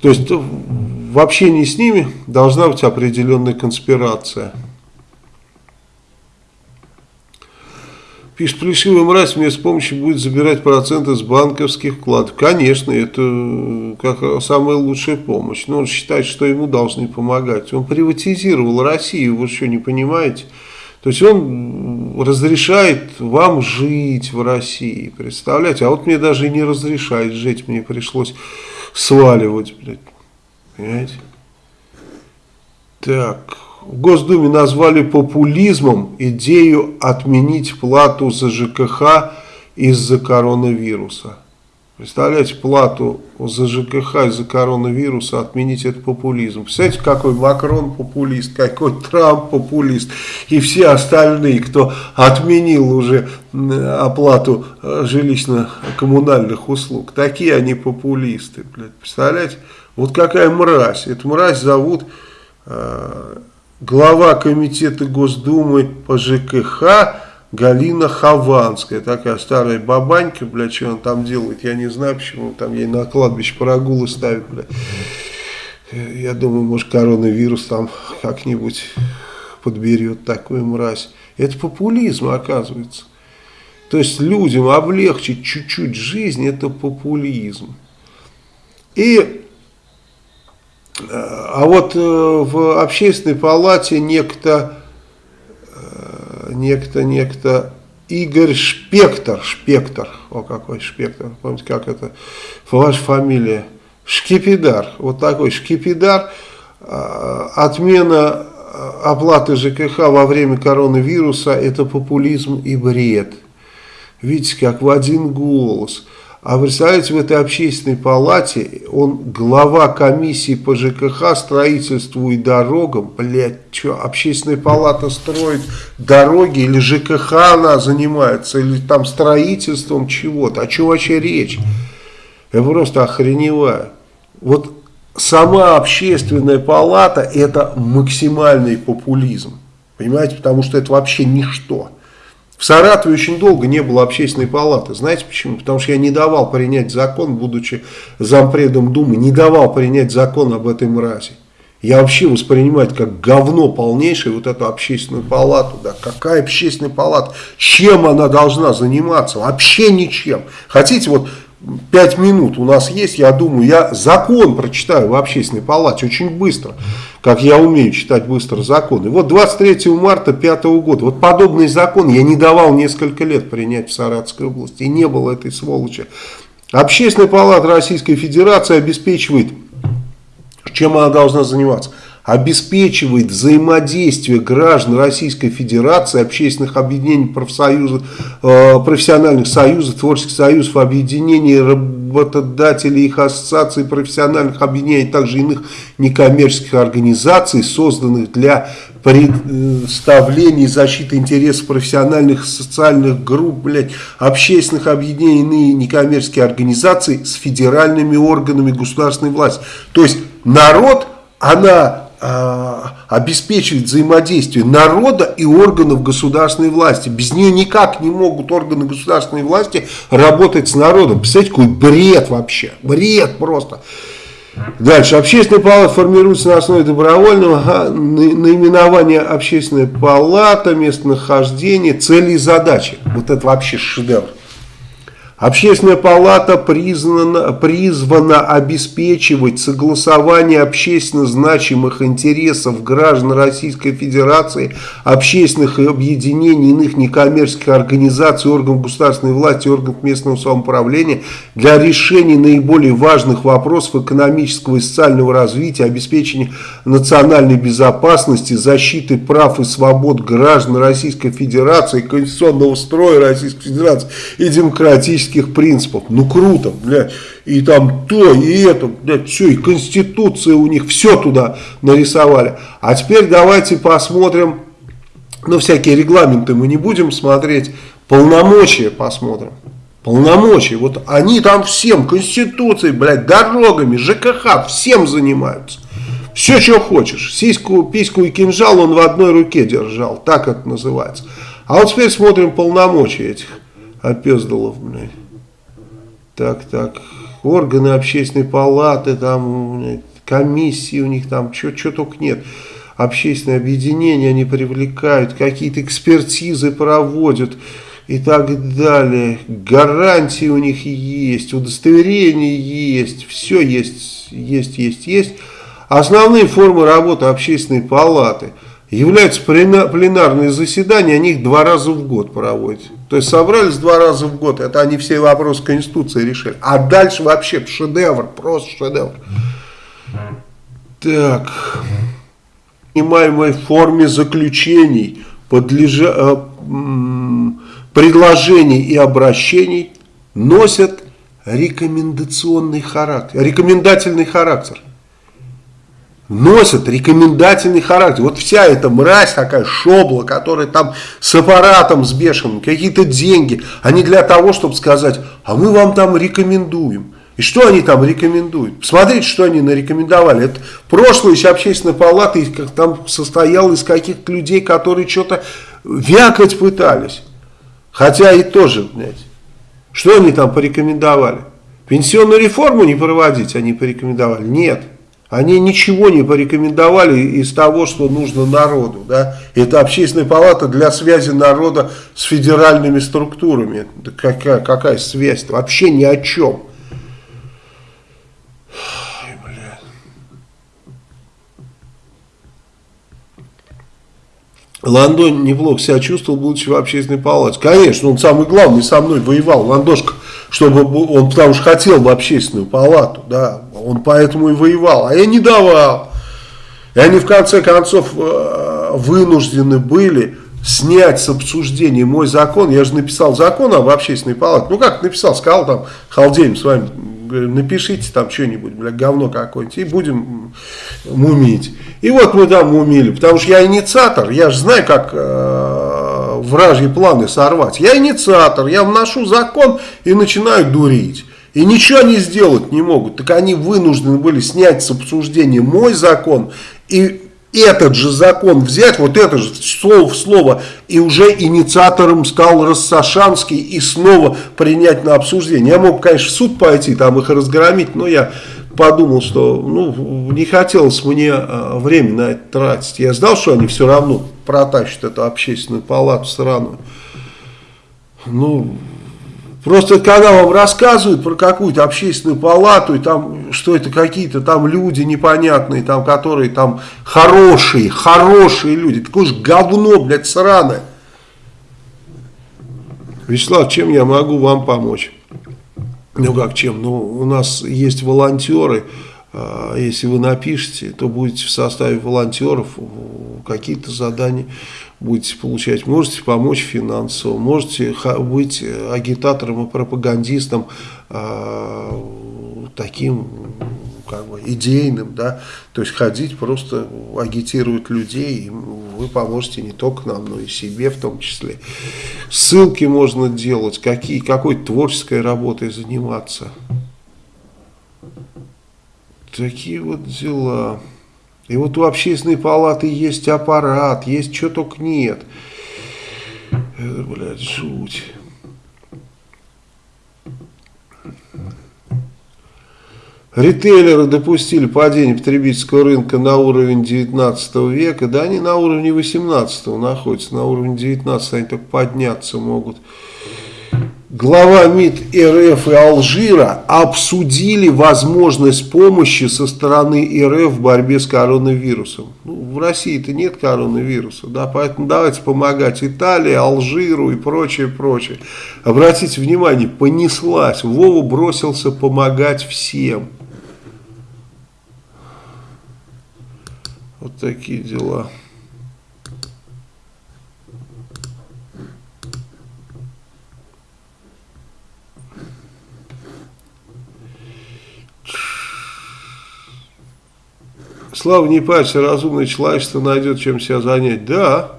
То есть в общении с ними должна быть определенная конспирация. Пишет, плешивый мразь мне с помощью будет забирать проценты с банковских вкладов. Конечно, это э, как самая лучшая помощь. Но он считает, что ему должны помогать. Он приватизировал Россию, вы что, не понимаете? То есть он разрешает вам жить в России, представляете? А вот мне даже и не разрешает жить, мне пришлось сваливать, блядь. Понимаете? Так, в Госдуме назвали популизмом идею отменить плату за ЖКХ из-за коронавируса. Представляете, плату за ЖКХ из-за коронавируса отменить это популизм. Представляете, какой Макрон популист, какой Трамп популист и все остальные, кто отменил уже оплату э, жилищно-коммунальных услуг. Такие они популисты. Блядь. Представляете, вот какая мразь. Эту мразь зовут э, глава комитета Госдумы по ЖКХ Галина Хованская, такая старая бабанька, бля, что она там делает, я не знаю, почему там ей на кладбище прогулы ставят, бля. Я думаю, может коронавирус там как-нибудь подберет такую мразь. Это популизм, оказывается. То есть людям облегчить чуть-чуть жизнь, это популизм. И а вот э, в общественной палате некто, э, некто, некто. Игорь Шпектор, Шпектор, о какой Шпектор, помните, как это, ваша фамилия, Шкипидар, вот такой Шкипидар, э, отмена оплаты ЖКХ во время коронавируса, это популизм и бред. Видите, как в один голос – а представляете, в этой общественной палате он глава комиссии по ЖКХ, строительству и дорогам. Блядь, что, общественная палата строит дороги или ЖКХ она занимается, или там строительством чего-то. О чем вообще речь? Я просто охреневаю. Вот сама общественная палата это максимальный популизм. Понимаете, потому что это вообще ничто. В Саратове очень долго не было общественной палаты. Знаете почему? Потому что я не давал принять закон, будучи зампредом Думы, не давал принять закон об этой мрази. Я вообще воспринимаю как говно полнейшее, вот эту общественную палату. Да, какая общественная палата? Чем она должна заниматься? Вообще ничем. Хотите, вот пять минут у нас есть, я думаю, я закон прочитаю в общественной палате очень быстро как я умею читать быстро законы. Вот 23 марта 5 года, вот подобный закон я не давал несколько лет принять в Саратовской области, и не было этой сволочи. Общественная палата Российской Федерации обеспечивает, чем она должна заниматься, обеспечивает взаимодействие граждан Российской Федерации, общественных объединений, профсоюзов, э, профессиональных союзов, творческих союзов, объединений работодателей, их ассоциаций, профессиональных объединений, также иных некоммерческих организаций, созданных для представления защиты интересов профессиональных социальных групп, блядь, общественных объединений и некоммерческих организаций с федеральными органами государственной власти. То есть народ, она а, обеспечивает взаимодействие народа и органов государственной власти. Без нее никак не могут органы государственной власти работать с народом. Представляете, какой бред вообще. Бред просто. Дальше. Общественная палата формируется на основе добровольного наименования общественная палата, местонахождение, цели и задачи. Вот это вообще шедевр. Общественная палата признана, призвана обеспечивать согласование общественно значимых интересов граждан Российской Федерации, общественных объединений, иных некоммерческих организаций, органов государственной власти, органов местного самоуправления для решения наиболее важных вопросов экономического и социального развития, обеспечения национальной безопасности, защиты прав и свобод граждан Российской Федерации, конституционного строя Российской Федерации и демократического демократических принципов. Ну круто, блядь. И там то, и это, блядь, все, и конституция у них, все туда нарисовали. А теперь давайте посмотрим, ну всякие регламенты мы не будем смотреть, полномочия посмотрим. Полномочия, вот они там всем, конституцией, блядь, дорогами, ЖКХ, всем занимаются. Все, что хочешь. Сиську, письку и кинжал он в одной руке держал. Так это называется. А вот теперь смотрим полномочия этих опездалов, блядь. Так, так, органы общественной палаты, там, блядь, комиссии у них там, что только нет. Общественные объединения они привлекают, какие-то экспертизы проводят и так далее. Гарантии у них есть, удостоверения есть, все есть, есть, есть, есть. Основные формы работы общественной палаты – являются пленарные заседания, они их два раза в год проводят. То есть собрались два раза в год, это они все вопросы Конституции решили. А дальше вообще шедевр, просто шедевр. Так, в принимаемой форме заключений, подлежа, э, предложений и обращений носят рекомендационный характер, рекомендательный характер носят рекомендательный характер. Вот вся эта мразь такая, шобла, которая там с аппаратом с бешеным, какие-то деньги, они для того, чтобы сказать, а мы вам там рекомендуем. И что они там рекомендуют? Посмотрите, что они нарекомендовали. Это прошлое еще общественная палата там состояла из каких-то людей, которые что-то вякать пытались. Хотя и тоже, блядь. Что они там порекомендовали? Пенсионную реформу не проводить они порекомендовали? Нет. Они ничего не порекомендовали из того, что нужно народу. Да? Это общественная палата для связи народа с федеральными структурами. Какая, какая связь? -то? Вообще ни о чем. Ландон неплохо себя чувствовал, будучи в общественной палате. Конечно, он самый главный со мной воевал. Ландошка, чтобы он потому что хотел в общественную палату, да, он поэтому и воевал, а я не давал. И они в конце концов э, вынуждены были снять с обсуждения мой закон. Я же написал закон об общественной палате. Ну как написал, сказал там, халдеем с вами, напишите там что-нибудь, бля, говно какое-нибудь, и будем мумить. И вот мы там мумили, потому что я инициатор, я же знаю, как э, вражьи планы сорвать. Я инициатор, я вношу закон и начинаю дурить. И ничего они сделать не могут. Так они вынуждены были снять с обсуждения мой закон и этот же закон взять, вот это же слово в слово, и уже инициатором стал Рассашанский и снова принять на обсуждение. Я мог, конечно, в суд пойти, там их разгромить, но я подумал, что ну, не хотелось мне а, время на это тратить. Я знал, что они все равно протащат эту общественную палату сраную. Ну, Просто когда вам рассказывают про какую-то общественную палату, и там, что это какие-то там люди непонятные, там, которые там хорошие, хорошие люди, такое же говно, блядь, сраное. Вячеслав, чем я могу вам помочь? Ну как чем? Ну, у нас есть волонтеры, а, если вы напишете, то будете в составе волонтеров, какие-то задания будете получать. Можете помочь финансово, можете быть агитатором и пропагандистом а, таким как бы идейным, да, то есть ходить просто агитировать людей, и вы поможете не только нам, но и себе в том числе. Ссылки можно делать, какие, какой творческой работой заниматься. Такие вот дела. И вот у общественной палаты есть аппарат, есть что только нет. Это, блядь, жуть. Ритейлеры допустили падение потребительского рынка на уровень 19 века. Да, они на уровне 18 находятся, на уровне 19 они только подняться могут глава МИД РФ и Алжира обсудили возможность помощи со стороны РФ в борьбе с коронавирусом. Ну, в России-то нет коронавируса, да, поэтому давайте помогать Италии, Алжиру и прочее, прочее. Обратите внимание, понеслась, Вова бросился помогать всем. Вот такие дела. Слава не парься, разумное человечество найдет чем себя занять. Да,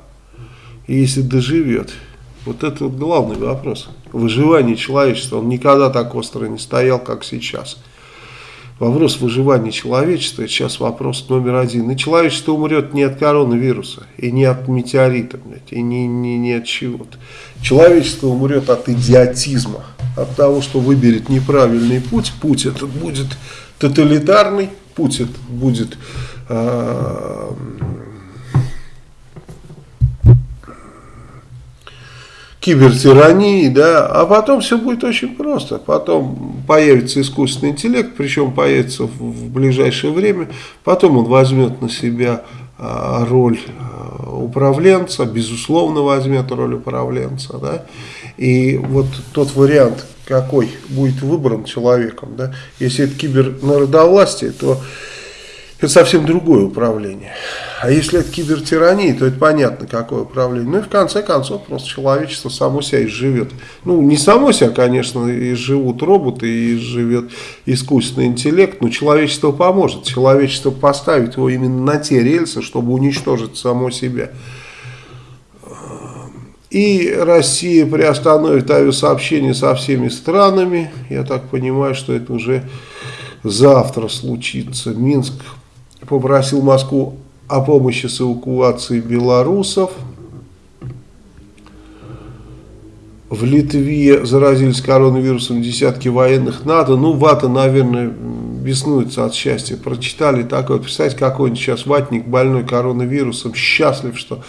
если доживет. Вот это вот главный вопрос. Выживание человечества, он никогда так остро не стоял, как сейчас. Вопрос выживания человечества, сейчас вопрос номер один. И человечество умрет не от коронавируса, и не от метеорита, блядь, и не, не, не от чего-то. Человечество умрет от идиотизма, от того, что выберет неправильный путь. Путь этот будет тоталитарный, путь этот будет э, кибертирании, да, а потом все будет очень просто. Потом появится искусственный интеллект, причем появится в, ближайшее время, потом он возьмет на себя э, роль э, управленца, безусловно возьмет роль управленца, да, и вот тот вариант, какой будет выбран человеком, да, если это кибернародовластие, то это совсем другое управление. А если это кибертирания, то это понятно, какое управление. Ну и в конце концов просто человечество само себя изживет. Ну не само себя, конечно, изживут роботы, и изживет искусственный интеллект, но человечество поможет. Человечество поставит его именно на те рельсы, чтобы уничтожить само себя. И Россия приостановит авиасообщение со всеми странами. Я так понимаю, что это уже завтра случится. Минск попросил Москву о помощи с эвакуацией белорусов. В Литве заразились коронавирусом десятки военных НАТО. Ну, вата, наверное, беснуется от счастья. Прочитали такое. Представьте, какой-нибудь сейчас ватник больной коронавирусом, счастлив, что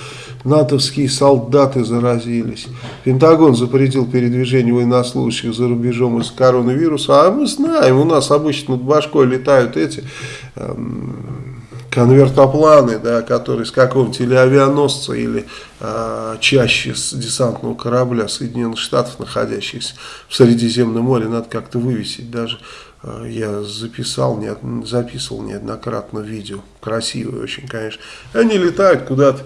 натовские солдаты заразились. Пентагон запретил передвижение военнослужащих за рубежом из коронавируса. А мы знаем, у нас обычно над башкой летают эти... Эм, конвертопланы, да, которые с какого-нибудь или авианосца, или э, чаще с десантного корабля Соединенных Штатов, находящихся в Средиземном море, надо как-то вывесить даже. Э, я записал, не, записывал неоднократно видео, красивые очень, конечно. Они летают куда-то,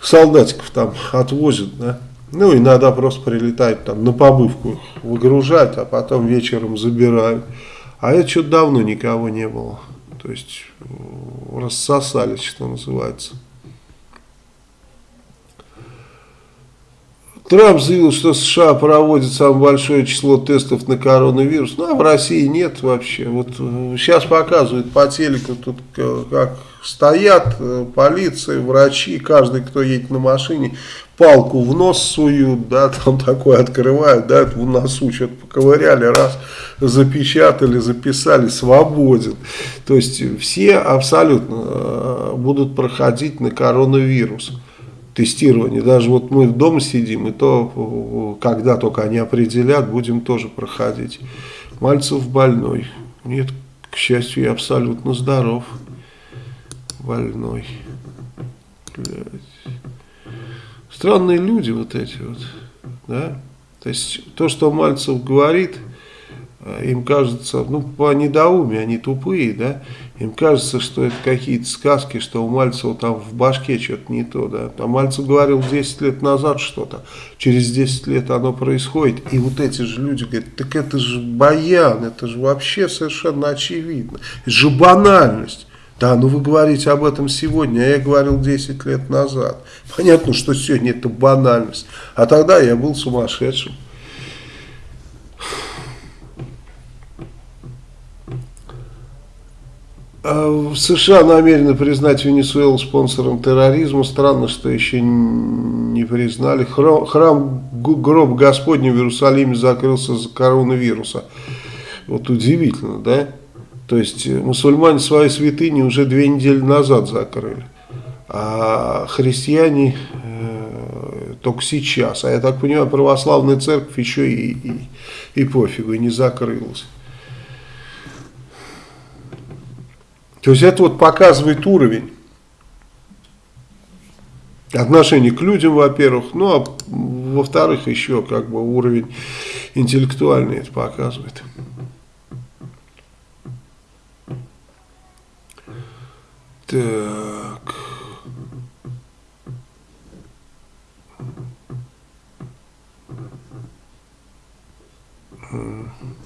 солдатиков там отвозят, да. Ну, иногда просто прилетают там на побывку, выгружать, а потом вечером забирают. А это что-то давно никого не было. То есть рассосались, что называется. Трамп заявил, что США проводит самое большое число тестов на коронавирус, ну а в России нет вообще. Вот сейчас э, показывают по телеку, тут как стоят э, полиция, врачи, каждый, кто едет на машине, палку в нос суют, да, там такое открывают, да, в носу что-то поковыряли, раз, запечатали, записали, свободен. То есть все абсолютно э, будут проходить на коронавирус тестирование. Даже вот мы дома сидим, и то, когда только они определят, будем тоже проходить. Мальцев больной. Нет, к счастью, я абсолютно здоров. Больной. Блядь. Странные люди вот эти вот, да. То есть то, что Мальцев говорит, э, им кажется, ну, по недоумию, они тупые, да, им кажется, что это какие-то сказки, что у Мальцева там в башке что-то не то, да. А Мальцев говорил 10 лет назад что-то, через 10 лет оно происходит, и вот эти же люди говорят, так это же баян, это же вообще совершенно очевидно, это же банальность. Да, ну вы говорите об этом сегодня, а я говорил 10 лет назад. Понятно, что сегодня это банальность, а тогда я был сумасшедшим. А США намерены признать Венесуэлу спонсором терроризма. Странно, что еще не признали. Храм, гроб Господний в Иерусалиме закрылся за коронавируса. Вот удивительно, да? То есть мусульмане свои святыни уже две недели назад закрыли. А христиане э, только сейчас. А я так понимаю, православная церковь еще и, и, и пофигу, и не закрылась. То есть это вот показывает уровень отношения к людям, во-первых, ну а во-вторых еще как бы уровень интеллектуальный это показывает. Так. Mm-hmm.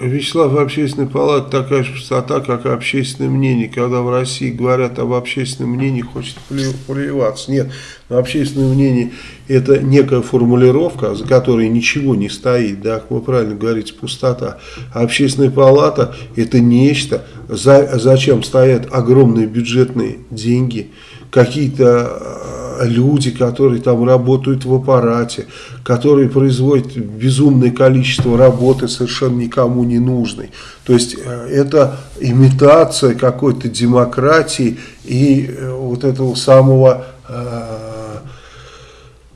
Вячеслав, общественная палата такая же пустота, как и общественное мнение. Когда в России говорят об общественном мнении, хочет плеваться. Нет, но общественное мнение это некая формулировка, за которой ничего не стоит, да, как вы правильно говорите, пустота. А общественная палата это нечто, за, зачем стоят огромные бюджетные деньги, какие-то люди, которые там работают в аппарате, которые производят безумное количество работы совершенно никому не нужной. То есть э, это имитация какой-то демократии и э, вот этого самого... Э,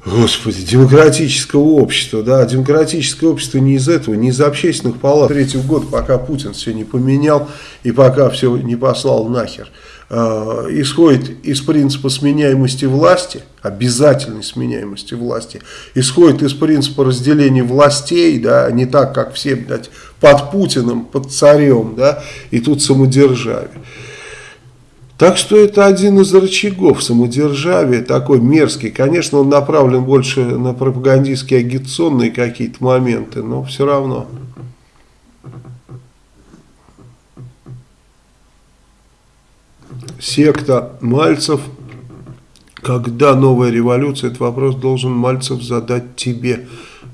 Господи, демократического общества, да, демократическое общество не из этого, не из общественных палат. Третий год, пока Путин все не поменял и пока все не послал нахер. Э, исходит из принципа сменяемости власти, обязательной сменяемости власти, исходит из принципа разделения властей, да, не так, как все, блядь, под Путиным, под царем, да, и тут самодержавие. Так что это один из рычагов самодержавия, такой мерзкий. Конечно, он направлен больше на пропагандистские агитационные какие-то моменты, но все равно. Секта Мальцев. Когда новая революция, этот вопрос должен Мальцев задать тебе,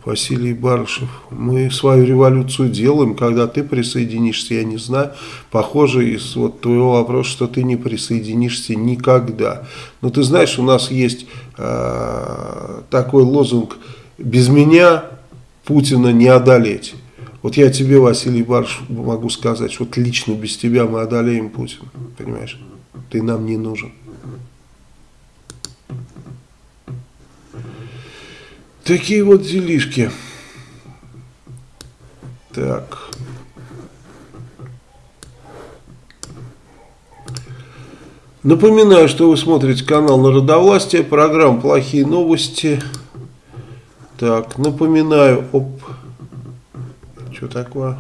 Василий Барышев. Мы свою революцию делаем, когда ты присоединишься, я не знаю. Похоже из вот твоего вопроса, что ты не присоединишься никогда. Но ты знаешь, у нас есть э, такой лозунг «Без меня Путина не одолеть». Вот я тебе, Василий Барышев, могу сказать, вот лично без тебя мы одолеем Путина, понимаешь? Ты нам не нужен. Такие вот делишки. Так. Напоминаю, что вы смотрите канал Народовластия, программа «Плохие новости». Так, напоминаю, оп, что такое?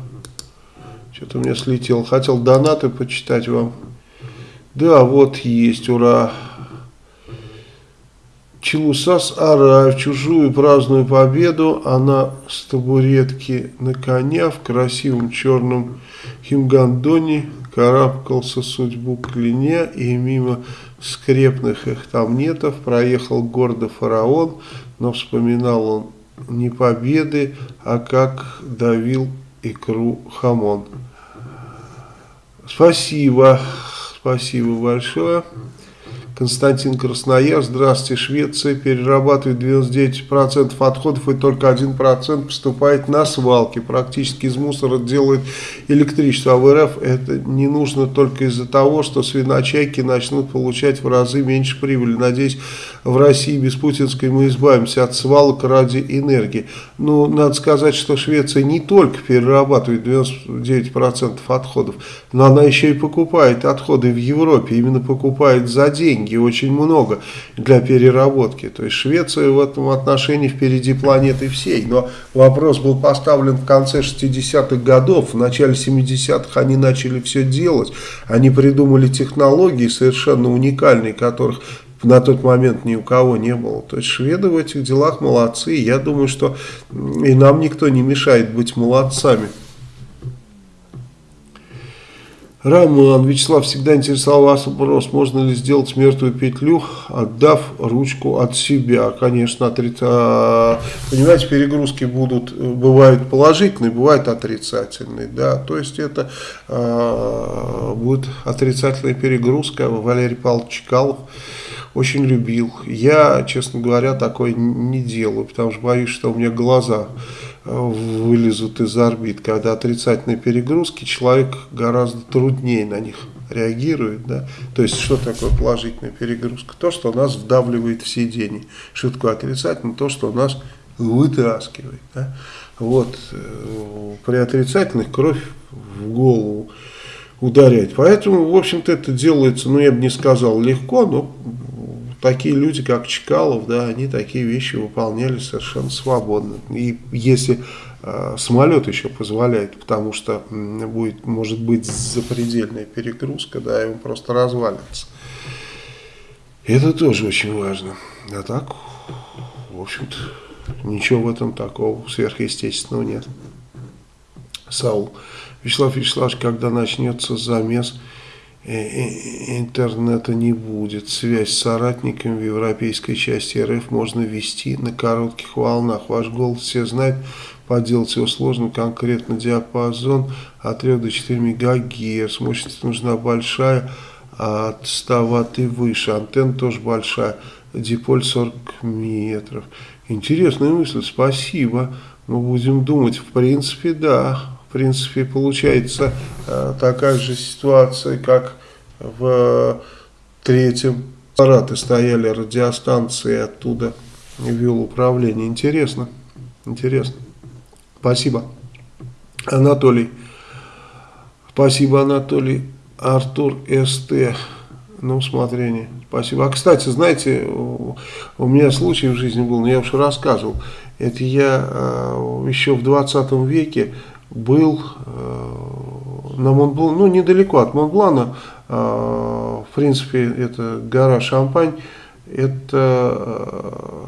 Что-то у меня слетело. Хотел донаты почитать вам. Да, вот есть, ура. Челусас Ара в чужую праздную победу. Она с табуретки на коня в красивом черном химгандоне карабкался судьбу клине и мимо скрепных их тамнетов проехал гордо фараон, но вспоминал он не победы, а как давил икру хамон. Спасибо. Спасибо большое. Константин Краснояр, здравствуйте, Швеция перерабатывает 99% отходов и только 1% поступает на свалки. Практически из мусора делает электричество. А в РФ это не нужно только из-за того, что свиночайки начнут получать в разы меньше прибыли. Надеюсь, в России без путинской мы избавимся от свалок ради энергии. Но ну, надо сказать, что Швеция не только перерабатывает 99% отходов, но она еще и покупает отходы в Европе. Именно покупает за деньги очень много для переработки. То есть Швеция в этом отношении впереди планеты всей. Но вопрос был поставлен в конце 60-х годов, в начале 70-х они начали все делать. Они придумали технологии совершенно уникальные, которых на тот момент ни у кого не было. То есть шведы в этих делах молодцы. Я думаю, что и нам никто не мешает быть молодцами. Роман, Вячеслав, всегда интересовал вас вопрос, можно ли сделать мертвую петлю, отдав ручку от себя. Конечно. А, понимаете, перегрузки будут, бывают положительные, бывают отрицательные. Да? То есть это э, будет отрицательная перегрузка. Валерий Павлович Чкалов очень любил. Я, честно говоря, такое не делаю, потому что боюсь, что у меня глаза вылезут из орбит. Когда отрицательные перегрузки, человек гораздо труднее на них реагирует. Да? То есть, что такое положительная перегрузка? То, что нас вдавливает в сиденье. Что такое отрицательное? То, что нас вытаскивает. Да? Вот, э, при отрицательных кровь в голову ударять. Поэтому, в общем-то, это делается, ну, я бы не сказал легко, но такие люди, как Чкалов, да, они такие вещи выполняли совершенно свободно. И если э, самолет еще позволяет, потому что будет, может быть запредельная перегрузка, да, и он просто развалится. Это тоже очень важно. А так, в общем-то, ничего в этом такого сверхъестественного нет. Саул. Вячеслав Вячеславович, когда начнется замес Э, э, интернета не будет. Связь с соратниками в европейской части РФ можно вести на коротких волнах. Ваш голос все знают, поделать его сложно, конкретно диапазон от 3 до 4 МГц. Мощность нужна большая, от 100 Вт и выше. Антенна тоже большая, диполь 40 метров. Интересная мысль, спасибо. Мы будем думать, в принципе, да, в принципе, получается э, такая же ситуация, как в третьем аппараты стояли радиостанции, оттуда вел управление. Интересно, интересно. Спасибо, Анатолий. Спасибо, Анатолий. Артур СТ на усмотрение. Спасибо. А, кстати, знаете, у меня случай в жизни был, но я уже рассказывал. Это я э, еще в 20 веке был э, на Монблан, ну недалеко от Монблана, э, в принципе это гора Шампань, это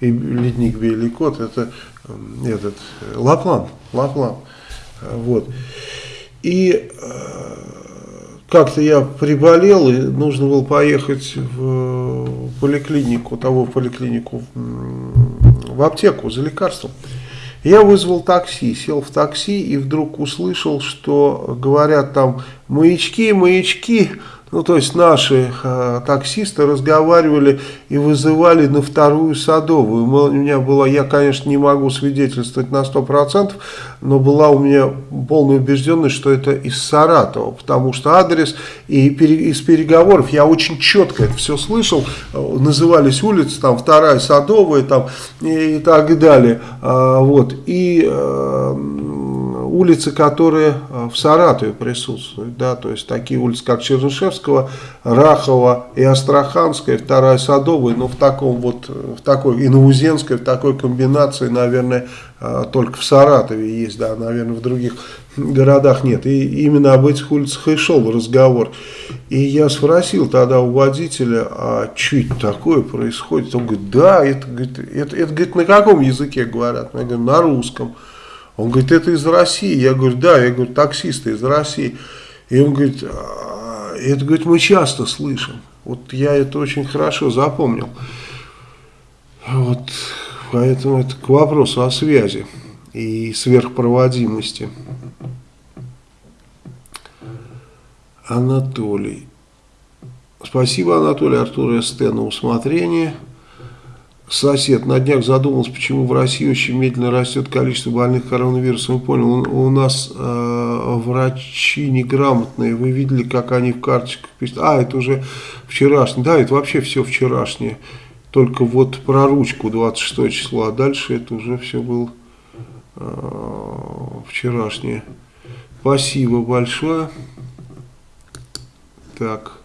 э, и ледник Беликот, это этот Лаплан, Лаплан, вот. И как-то я приболел, и нужно было поехать в поликлинику, того в поликлинику, в аптеку за лекарством. Я вызвал такси, сел в такси и вдруг услышал, что говорят там маячки, маячки, ну, то есть наши э, таксисты разговаривали и вызывали на вторую садовую. У меня была, я, конечно, не могу свидетельствовать на 100%, но была у меня полная убежденность, что это из Саратова, потому что адрес и пере, из переговоров я очень четко это все слышал. Назывались улицы, там, вторая садовая, там, и, и так далее. А, вот, и... А, улицы, которые э, в Саратове присутствуют, да, то есть такие улицы, как Чернышевского, Рахова и Астраханская, вторая Садовая, но в таком вот, э, в такой, и Наузенская, в такой комбинации, наверное, э, только в Саратове есть, да, наверное, в других городах нет. И именно об этих улицах и шел разговор. И я спросил тогда у водителя, а что это такое происходит? Он говорит, да, это, говорит, это, это, говорит, на каком языке говорят? Я говорю, на русском. Он говорит, это из России. Я говорю, да, я говорю, таксисты из России. И он говорит, «А, это, говорит, мы часто слышим. Вот я это очень хорошо запомнил. Вот, поэтому это к вопросу о связи и сверхпроводимости. Анатолий. Спасибо, Анатолий Артур СТ на усмотрение. Сосед на днях задумался, почему в России очень медленно растет количество больных коронавирусом. Понял, у нас э, врачи неграмотные. Вы видели, как они в карточках пишут. А, это уже вчерашнее. Да, это вообще все вчерашнее. Только вот про ручку 26 числа. А дальше это уже все было э, вчерашнее. Спасибо большое. Так.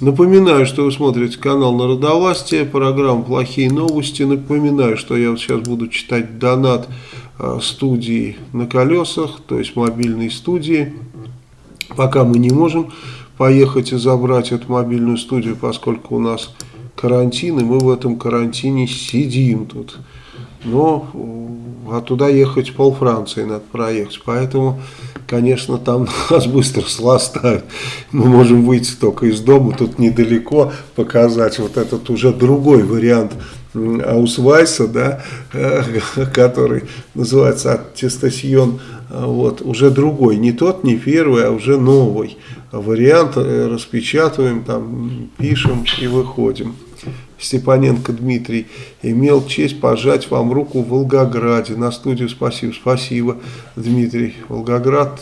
Напоминаю, что вы смотрите канал Народовластия, программа «Плохие новости». Напоминаю, что я вот сейчас буду читать донат а, студии на колесах, то есть мобильной студии. Пока мы не можем поехать и забрать эту мобильную студию, поскольку у нас карантин, и мы в этом карантине сидим тут. Но а туда ехать пол Франции надо проехать, поэтому конечно, там нас быстро сластают. Мы можем выйти только из дома, тут недалеко показать вот этот уже другой вариант Аусвайса, да, э, который называется аттестасьон, вот, уже другой, не тот, не первый, а уже новый вариант, э, распечатываем, там, пишем и выходим. Степаненко Дмитрий, имел честь пожать вам руку в Волгограде. На студию спасибо. Спасибо, Дмитрий. Волгоград,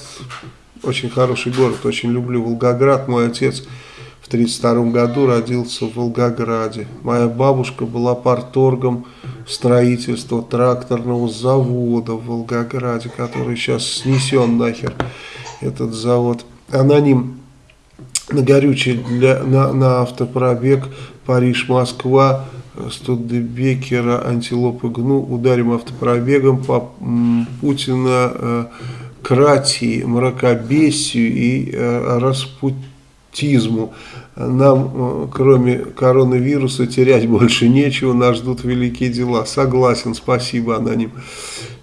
очень хороший город, очень люблю Волгоград. Мой отец в 1932 году родился в Волгограде. Моя бабушка была парторгом строительства тракторного завода в Волгограде, который сейчас снесен нахер, этот завод. Аноним на горючее для, на, на автопробег Париж-Москва, Студебекера, Антилопы Гну, ударим автопробегом по Путина, э, Кратии, мракобесию и э, распутизму. Нам, э, кроме коронавируса, терять больше нечего, нас ждут великие дела. Согласен, спасибо, аноним.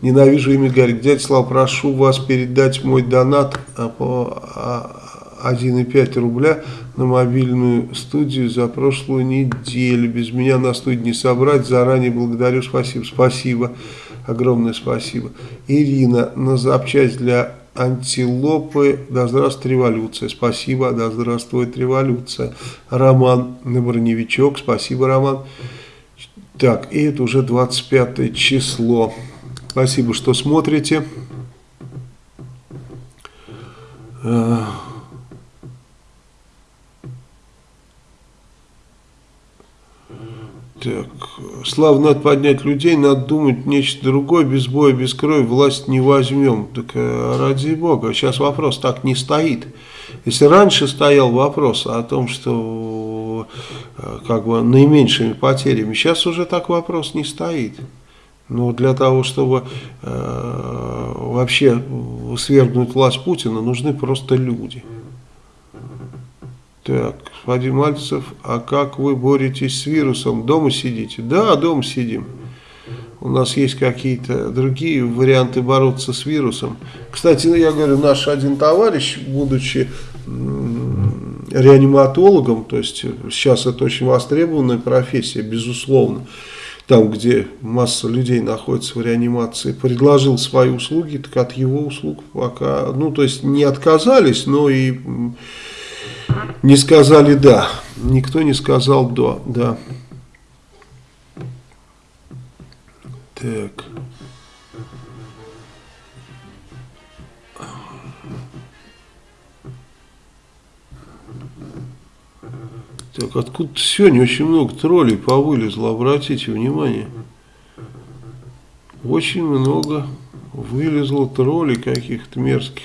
Ненавижу имя Гарик. Дядя Слава, прошу вас передать мой донат а, по а, 1,5 рубля на мобильную студию за прошлую неделю. Без меня на студии не собрать. Заранее благодарю. Спасибо. Спасибо. Огромное спасибо. Ирина, на запчасть для антилопы. Да здравствует революция. Спасибо. Да здравствует революция. Роман на броневичок. Спасибо, Роман. Так, и это уже 25 число. Спасибо, что смотрите. Так, славно надо поднять людей, надо думать нечто другое, без боя, без крови власть не возьмем. Так э, ради бога, сейчас вопрос так не стоит. Если раньше стоял вопрос о том, что э, как бы наименьшими потерями, сейчас уже так вопрос не стоит. Но для того, чтобы э, вообще свергнуть власть Путина, нужны просто люди. Так, господин Мальцев, а как вы боретесь с вирусом? Дома сидите? Да, дома сидим. У нас есть какие-то другие варианты бороться с вирусом. Кстати, ну, я говорю, наш один товарищ, будучи реаниматологом, то есть сейчас это очень востребованная профессия, безусловно, там, где масса людей находится в реанимации, предложил свои услуги, так от его услуг пока, ну, то есть не отказались, но и не сказали «да». Никто не сказал «да». да. Так. Так, откуда сегодня очень много троллей повылезло, обратите внимание. Очень много вылезло троллей каких-то мерзких.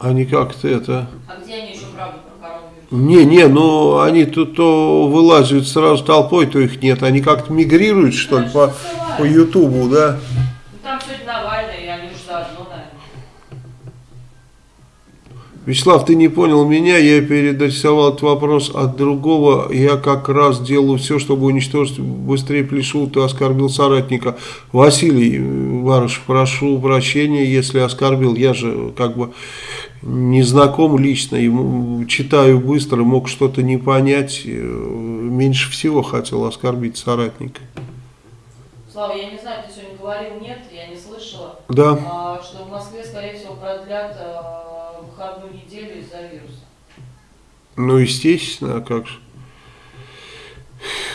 Они как-то это... А где они еще правду про коронавирус? Не, не, ну они тут то вылазят сразу толпой, то их нет. Они как-то мигрируют, что ли, по, по Ютубу, да? Ну, там сегодня Навальный, и они уже заодно, наверное. Вячеслав, ты не понял меня, я переадресовал этот вопрос от другого. Я как раз делаю все, чтобы уничтожить быстрее плешу, ты оскорбил соратника. Василий Варыш, прошу прощения, если оскорбил. Я же как бы не знаком лично, ему читаю быстро, мог что-то не понять, э, меньше всего хотел оскорбить соратника. Слава, я не знаю, ты сегодня говорил, нет, я не слышала, Да. а, что в Москве, скорее всего, продлят а, выходную неделю из-за вируса. Ну, естественно, а как же.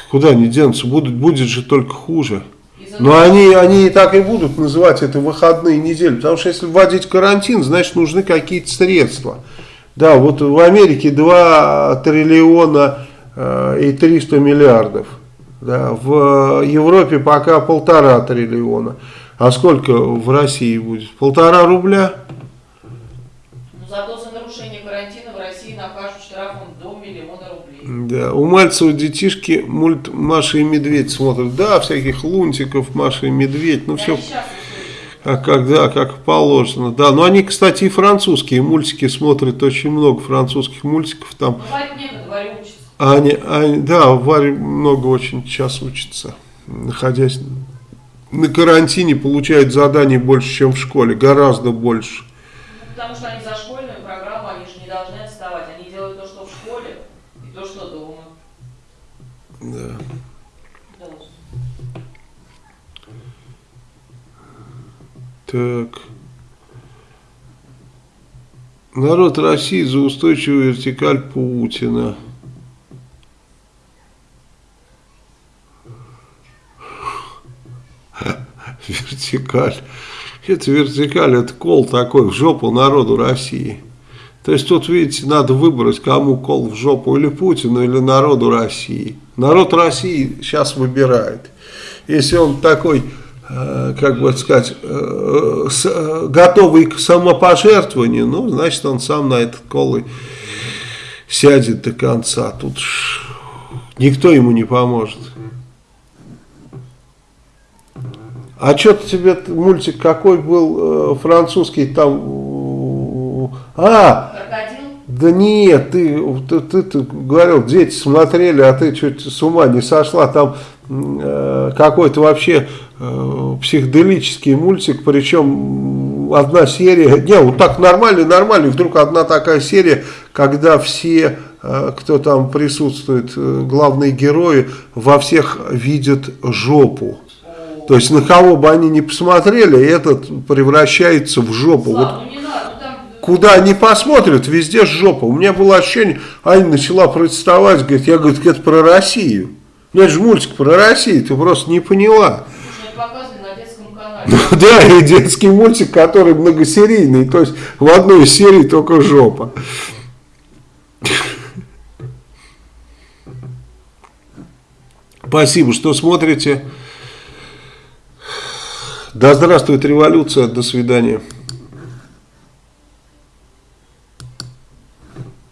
Куда они денутся? Будут, будет же только хуже. Но того, они, они и так и будут называть это выходные недели. Потому что если вводить карантин, значит нужны какие-то средства. Да, вот в Америке 2 триллиона э, и 300 миллиардов. Да, в Европе пока полтора триллиона. А сколько в России будет? Полтора рубля? Ну, зато за нарушение карантина в России накажут штрафом до миллиона рублей. Да, у Мальцева детишки мульт Маша и Медведь смотрят. Да, всяких лунтиков, Маша и Медведь. Ну, все. А как, да, как положено. Да, но они, кстати, и французские мультики смотрят, очень много французских мультиков там. Ну, учится. Они, они, да, Варя много очень сейчас учится, находясь на карантине, получает заданий больше, чем в школе, гораздо больше. Ну, потому что они за школьную программу, они же не должны отставать. Они делают то, что в школе, и то, что дома. Да. Да. Так. Народ России за устойчивую вертикаль Путина. Вертикаль. Это вертикаль, это кол такой в жопу народу России. То есть тут, видите, надо выбрать, кому кол в жопу, или Путину, или народу России. Народ России сейчас выбирает. Если он такой, как бы сказать, э, э, готовый к самопожертвованию, ну, значит, он сам на этот кол и сядет до конца. Тут никто ему не поможет. А что-то тебе мультик какой был э, французский там... э, А, Крокодил? да нет, ты, ты, ты- ты говорил, дети смотрели, а ты чуть с ума не сошла. Там э, какой-то вообще э, психоделический мультик, причем одна серия, не, вот так нормально, нормально, вдруг одна такая серия, когда все, э, кто там присутствует, э, главные герои, во всех видят жопу. То есть на кого бы они ни посмотрели, этот превращается в жопу. Вот Слава, ну. Куда они посмотрят, везде жопа. У меня было ощущение, Аня начала протестовать, говорит, я говорю, это про Россию. Ну это же мультик про Россию, ты просто не поняла. Слушай, это показывали на канале. Да, и детский мультик, который многосерийный, то есть в одной из серий только жопа. Спасибо, что смотрите. Да здравствует революция, до свидания.